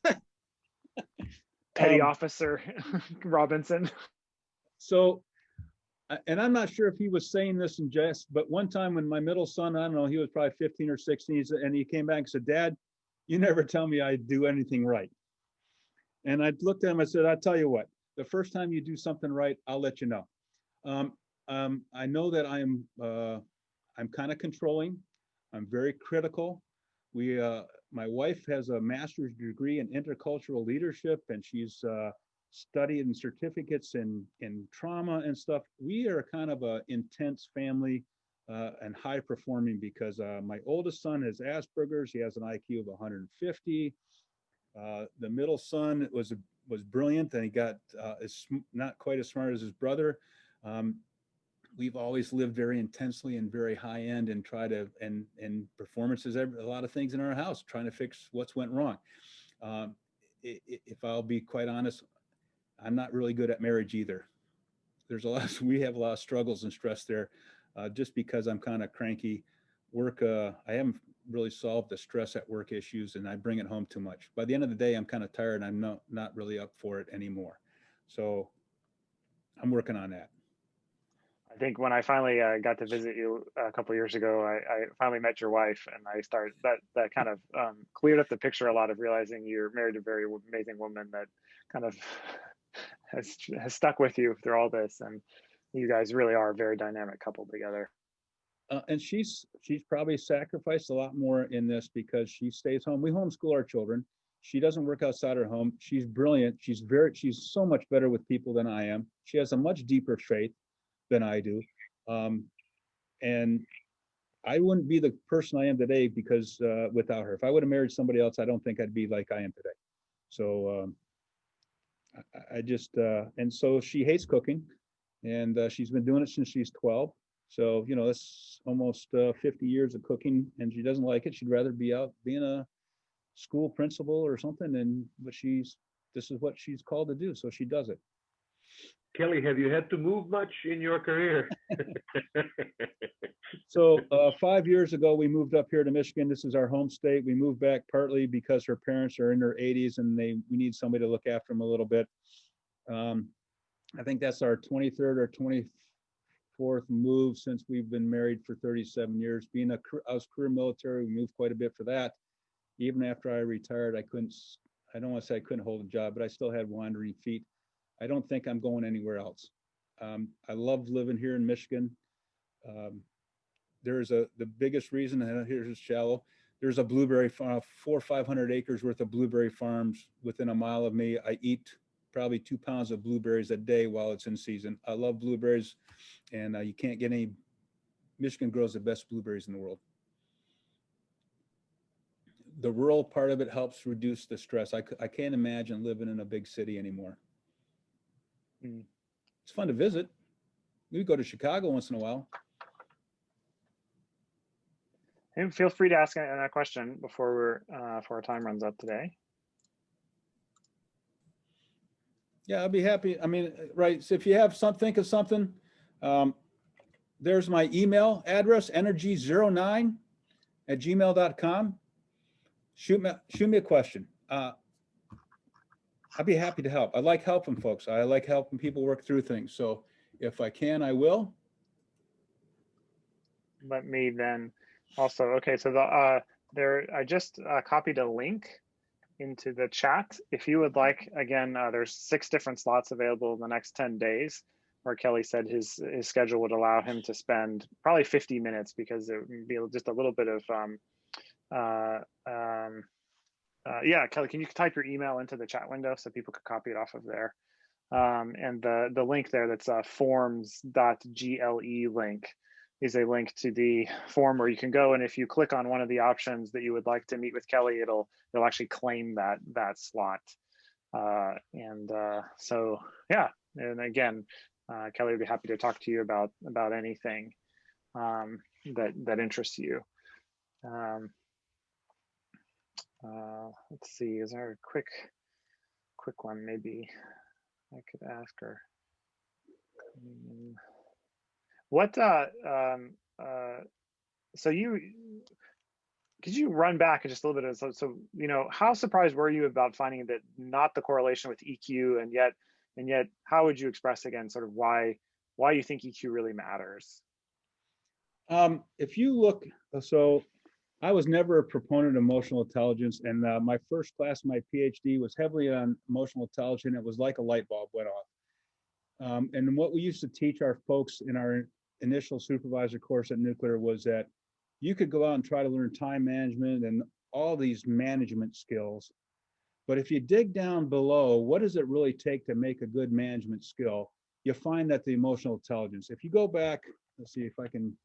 Petty Um, Officer Robinson. So, and I'm not sure if he was saying this in jest, but one time when my middle son, I don't know, he was probably 15 or 16, and he came back and said, Dad, you never tell me I do anything right. And I looked at him, I said, I'll tell you what, the first time you do something right, I'll let you know. Um, um, I know that I'm, uh, I'm kind of controlling. I'm very critical. We, uh, my wife has a master's degree in intercultural leadership and she's, uh, studied and certificates in, in trauma and stuff. We are kind of a intense family, uh, and high performing because, uh, my oldest son has Asperger's. He has an IQ of 150. Uh, the middle son was, was brilliant and he got, uh, is not quite as smart as his brother. Um, we've always lived very intensely and very high end and try to and and performances a lot of things in our house trying to fix what's went wrong um, if i'll be quite honest i'm not really good at marriage either. There's a lot we have a lot of struggles and stress there uh, just because i'm kind of cranky. Work uh, i haven't really solved the stress at work issues and i bring it home too much. By the end of the day i'm kind of tired and i'm not not really up for it anymore. So i'm working on that. I think when I finally uh, got to visit you a couple years ago, I, I finally met your wife, and I started that that kind of um, cleared up the picture a lot of realizing you're married to a very amazing woman that kind of has has stuck with you through all this, and you guys really are a very dynamic couple together. Uh, and she's she's probably sacrificed a lot more in this because she stays home. We homeschool our children. She doesn't work outside her home. She's brilliant. She's very she's so much better with people than I am. She has a much deeper faith than I do. Um, and I wouldn't be the person I am today because uh, without her. If I would have married somebody else, I don't think I'd be like I am today. So um, I, I just uh, and so she hates cooking, and uh, she's been doing it since she's 12. So, you know, that's almost uh, 50 years of cooking and she doesn't like it. She'd rather be out being a school principal or something. And, but she's, this is what she's called to do. So she does it. Kelly, have you had to move much in your career? So uh, five years ago, we moved up here to Michigan. This is our home state. We moved back partly because her parents are in their 80s and they we need somebody to look after them a little bit. Um, I think that's our 23rd or 24th move since we've been married for 37 years. Being a I was career military, we moved quite a bit for that. Even after I retired, I couldn't. I don't want to say I couldn't hold a job, but I still had wandering feet. I don't think I'm going anywhere else. Um, I love living here in Michigan. Um, there's a, the biggest reason, and here's shallow, there's a blueberry farm, four, or five hundred acres worth of blueberry farms within a mile of me. I eat probably two pounds of blueberries a day while it's in season. I love blueberries and uh, you can't get any, Michigan grows the best blueberries in the world. The rural part of it helps reduce the stress. I, I can't imagine living in a big city anymore. Mm. It's fun to visit. We go to Chicago once in a while. And feel free to ask a, question before we're uh, before our time runs up today. Yeah, I'd be happy. I mean, right, so if you have some, think of something, um, there's my email address, energy09 at gmail.com. Shoot me, shoot me a question. Uh, I'd be happy to help. I like helping folks. I like helping people work through things. So if I can, I will. let me then also okay so the uh there i just uh, copied a link into the chat if you would like again uh, there's six different slots available in the next 10 days where kelly said his his schedule would allow him to spend probably 50 minutes because it would be just a little bit of um uh um uh, yeah kelly can you type your email into the chat window so people could copy it off of there um, and the the link there that's uh, forms.gle link is a link to the form where you can go and if you click on one of the options that you would like to meet with Kelly, it'll it'll actually claim that that slot. Uh, and uh, so yeah, and again, uh, Kelly would be happy to talk to you about about anything um, that that interests you. Um, uh, let's see, is there a quick quick one maybe I could ask her? Mm. What uh um uh so you could you run back just a little bit of so so you know how surprised were you about finding that not the correlation with EQ and yet and yet how would you express again sort of why why you think EQ really matters? Um, if you look, so I was never a proponent of emotional intelligence, and uh, my first class, my PhD, was heavily on emotional intelligence. It was like a light bulb went off. Um, and what we used to teach our folks in our initial supervisor course at nuclear was that you could go out and try to learn time management and all these management skills. But if you dig down below, what does it really take to make a good management skill? You find that the emotional intelligence, if you go back, let's see if I can.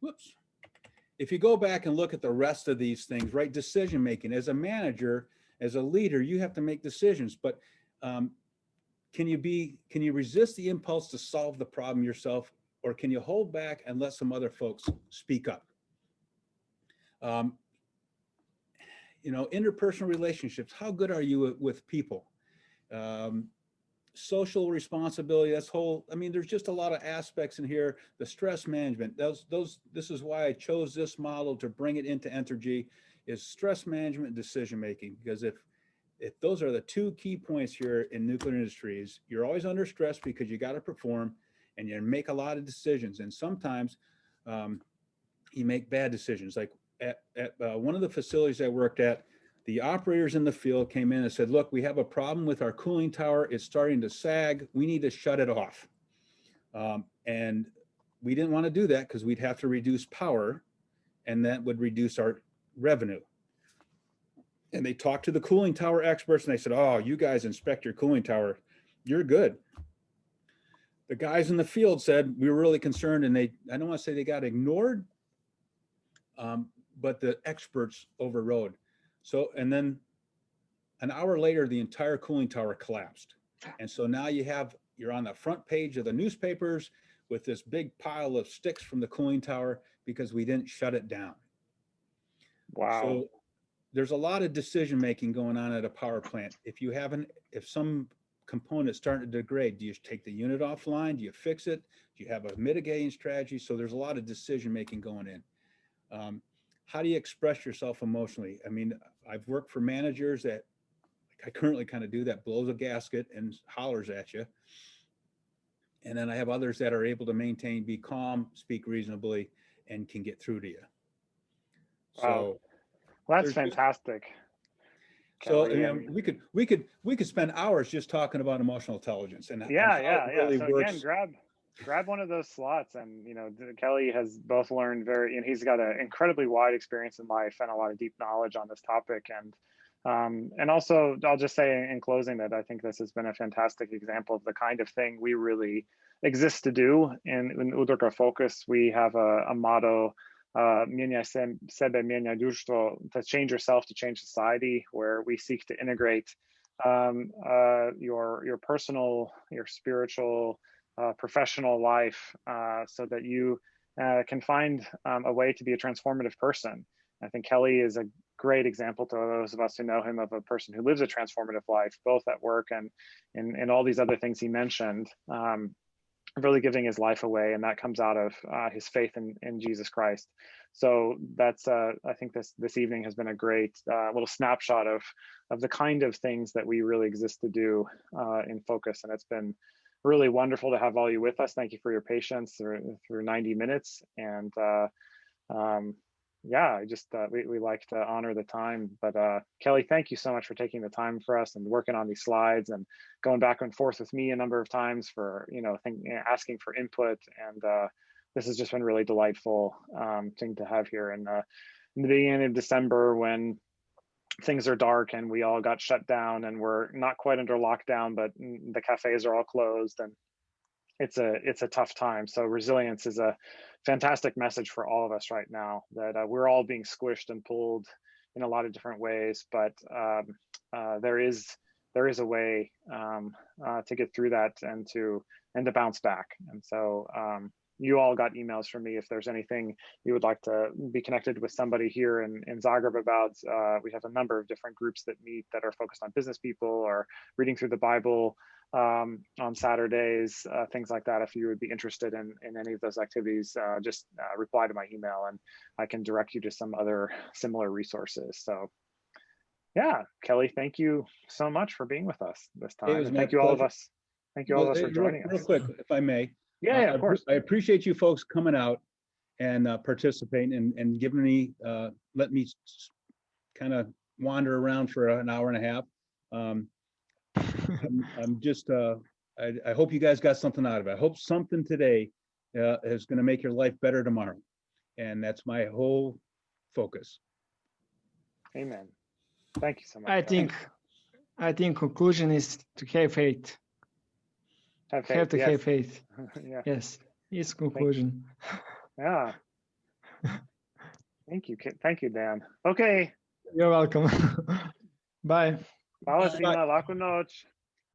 Whoops. If you go back and look at the rest of these things, right, decision making, as a manager, as a leader, you have to make decisions, but um, can you be, can you resist the impulse to solve the problem yourself? Or can you hold back and let some other folks speak up? Um, you know, interpersonal relationships, how good are you with- people? Um, social responsibility, that's whole, I mean, there's just a lot of aspects in here, the stress management, those, those, this is why I chose this model to bring it into Entergy is stress management decision making, because if, if those are the two key points here in nuclear industries, you're always under stress because you got to perform and you make a lot of decisions. And sometimes um, you make bad decisions. Like at, at uh, one of the facilities I worked at, the operators in the field came in and said, look, we have a problem with our cooling tower. It's starting to sag. We need to shut it off. Um, and we didn't want to do that because we'd have to reduce power and that would reduce our revenue. And they talked to the cooling tower experts and they said, oh, you guys inspect your cooling tower. You're good. The guys in the field said, we were really concerned and they, I don't want to say they got ignored, um, but the experts overrode. So, and then an hour later, the entire cooling tower collapsed. And so now you have, you're on the front page of the newspapers with this big pile of sticks from the cooling tower because we didn't shut it down. Wow. So there's a lot of decision making going on at a power plant. If you haven't, if some component's starting to degrade, do you take the unit offline? Do you fix it? Do you have a mitigating strategy? So there's a lot of decision making going in. Um, how do you express yourself emotionally? I mean, I've worked for managers that like I currently kind of do that blows a gasket and hollers at you. And then I have others that are able to maintain, be calm, speak reasonably, and can get through to you. Wow. So Well, that's fantastic. so Kelly, I mean- we could, we could, we could spend hours just talking about emotional intelligence and. Yeah, yeah, yeah. really So again, grab grab one of those slots, and you know, Kelly has both learned very, and he's got an incredibly wide experience in life and a lot of deep knowledge on this topic, and um, and also I'll just say in closing that I think this has been a fantastic example of the kind of thing we really exist to do in, in Udruga Focus. We have a, a motto. Uh, mienia se- sebe, mienia društvo, to change yourself to change society, where we seek to integrate um, uh, your your personal, your spiritual, uh, professional life, uh, so that you uh, can find um, a way to be a transformative person. I think Kelly is a great example to those of us who know him of a person who lives a transformative life, both at work and in, in all these other things he mentioned. Um, really giving his life away, and that comes out of uh, his faith in, in Jesus Christ. So that's uh, I think this this evening has been a great uh, little snapshot of of the kind of things that we really exist to do uh, in focus, and it's been really wonderful to have all you with us. Thank you for your patience through through 90 minutes, and uh, um, yeah, I just uh, we we like to honor the time. But uh, Kelly, thank you so much for taking the time for us and working on these slides and going back and forth with me a number of times for you know think, asking for input and uh, this has just been really delightful um, thing to have here in, uh, in the beginning of December when things are dark and we all got shut down and we're not quite under lockdown, but the cafes are all closed and it's a it's a tough time. So resilience is a fantastic message for all of us right now that uh, we're all being squished and pulled in a lot of different ways, but um, uh, there is there is a way um, uh, to get through that and to and to bounce back. And so um, you all got emails from me if there's anything you would like to be connected with somebody here in, in Zagreb about. Uh, we have a number of different groups that meet that are focused on business people or reading through the Bible um, on Saturdays, uh, things like that. If you would be interested in, in any of those activities, uh, just uh, reply to my email and I can direct you to some other similar resources. So yeah, Kelly, thank you so much for being with us this time. was And my thank you all of us. Thank you all Well, of us for joining Real us. Real quick, if I may. Yeah, uh, yeah, I of course. I appreciate you folks coming out and uh, participating and, and giving me, uh, let me kind of wander around for an hour and a half. Um, I'm, I'm just, uh, I, I hope you guys got something out of it. I hope something today, uh, is gonna make your life better tomorrow. And that's my whole focus. Amen. Thank you so much. I think, I think conclusion is to have faith. Have, Have to yes. have faith. yeah. Yes, it's conclusion. Yeah. Thank you. Thank you, Dan. Okay. You're welcome. Bye. Valentina, la noche.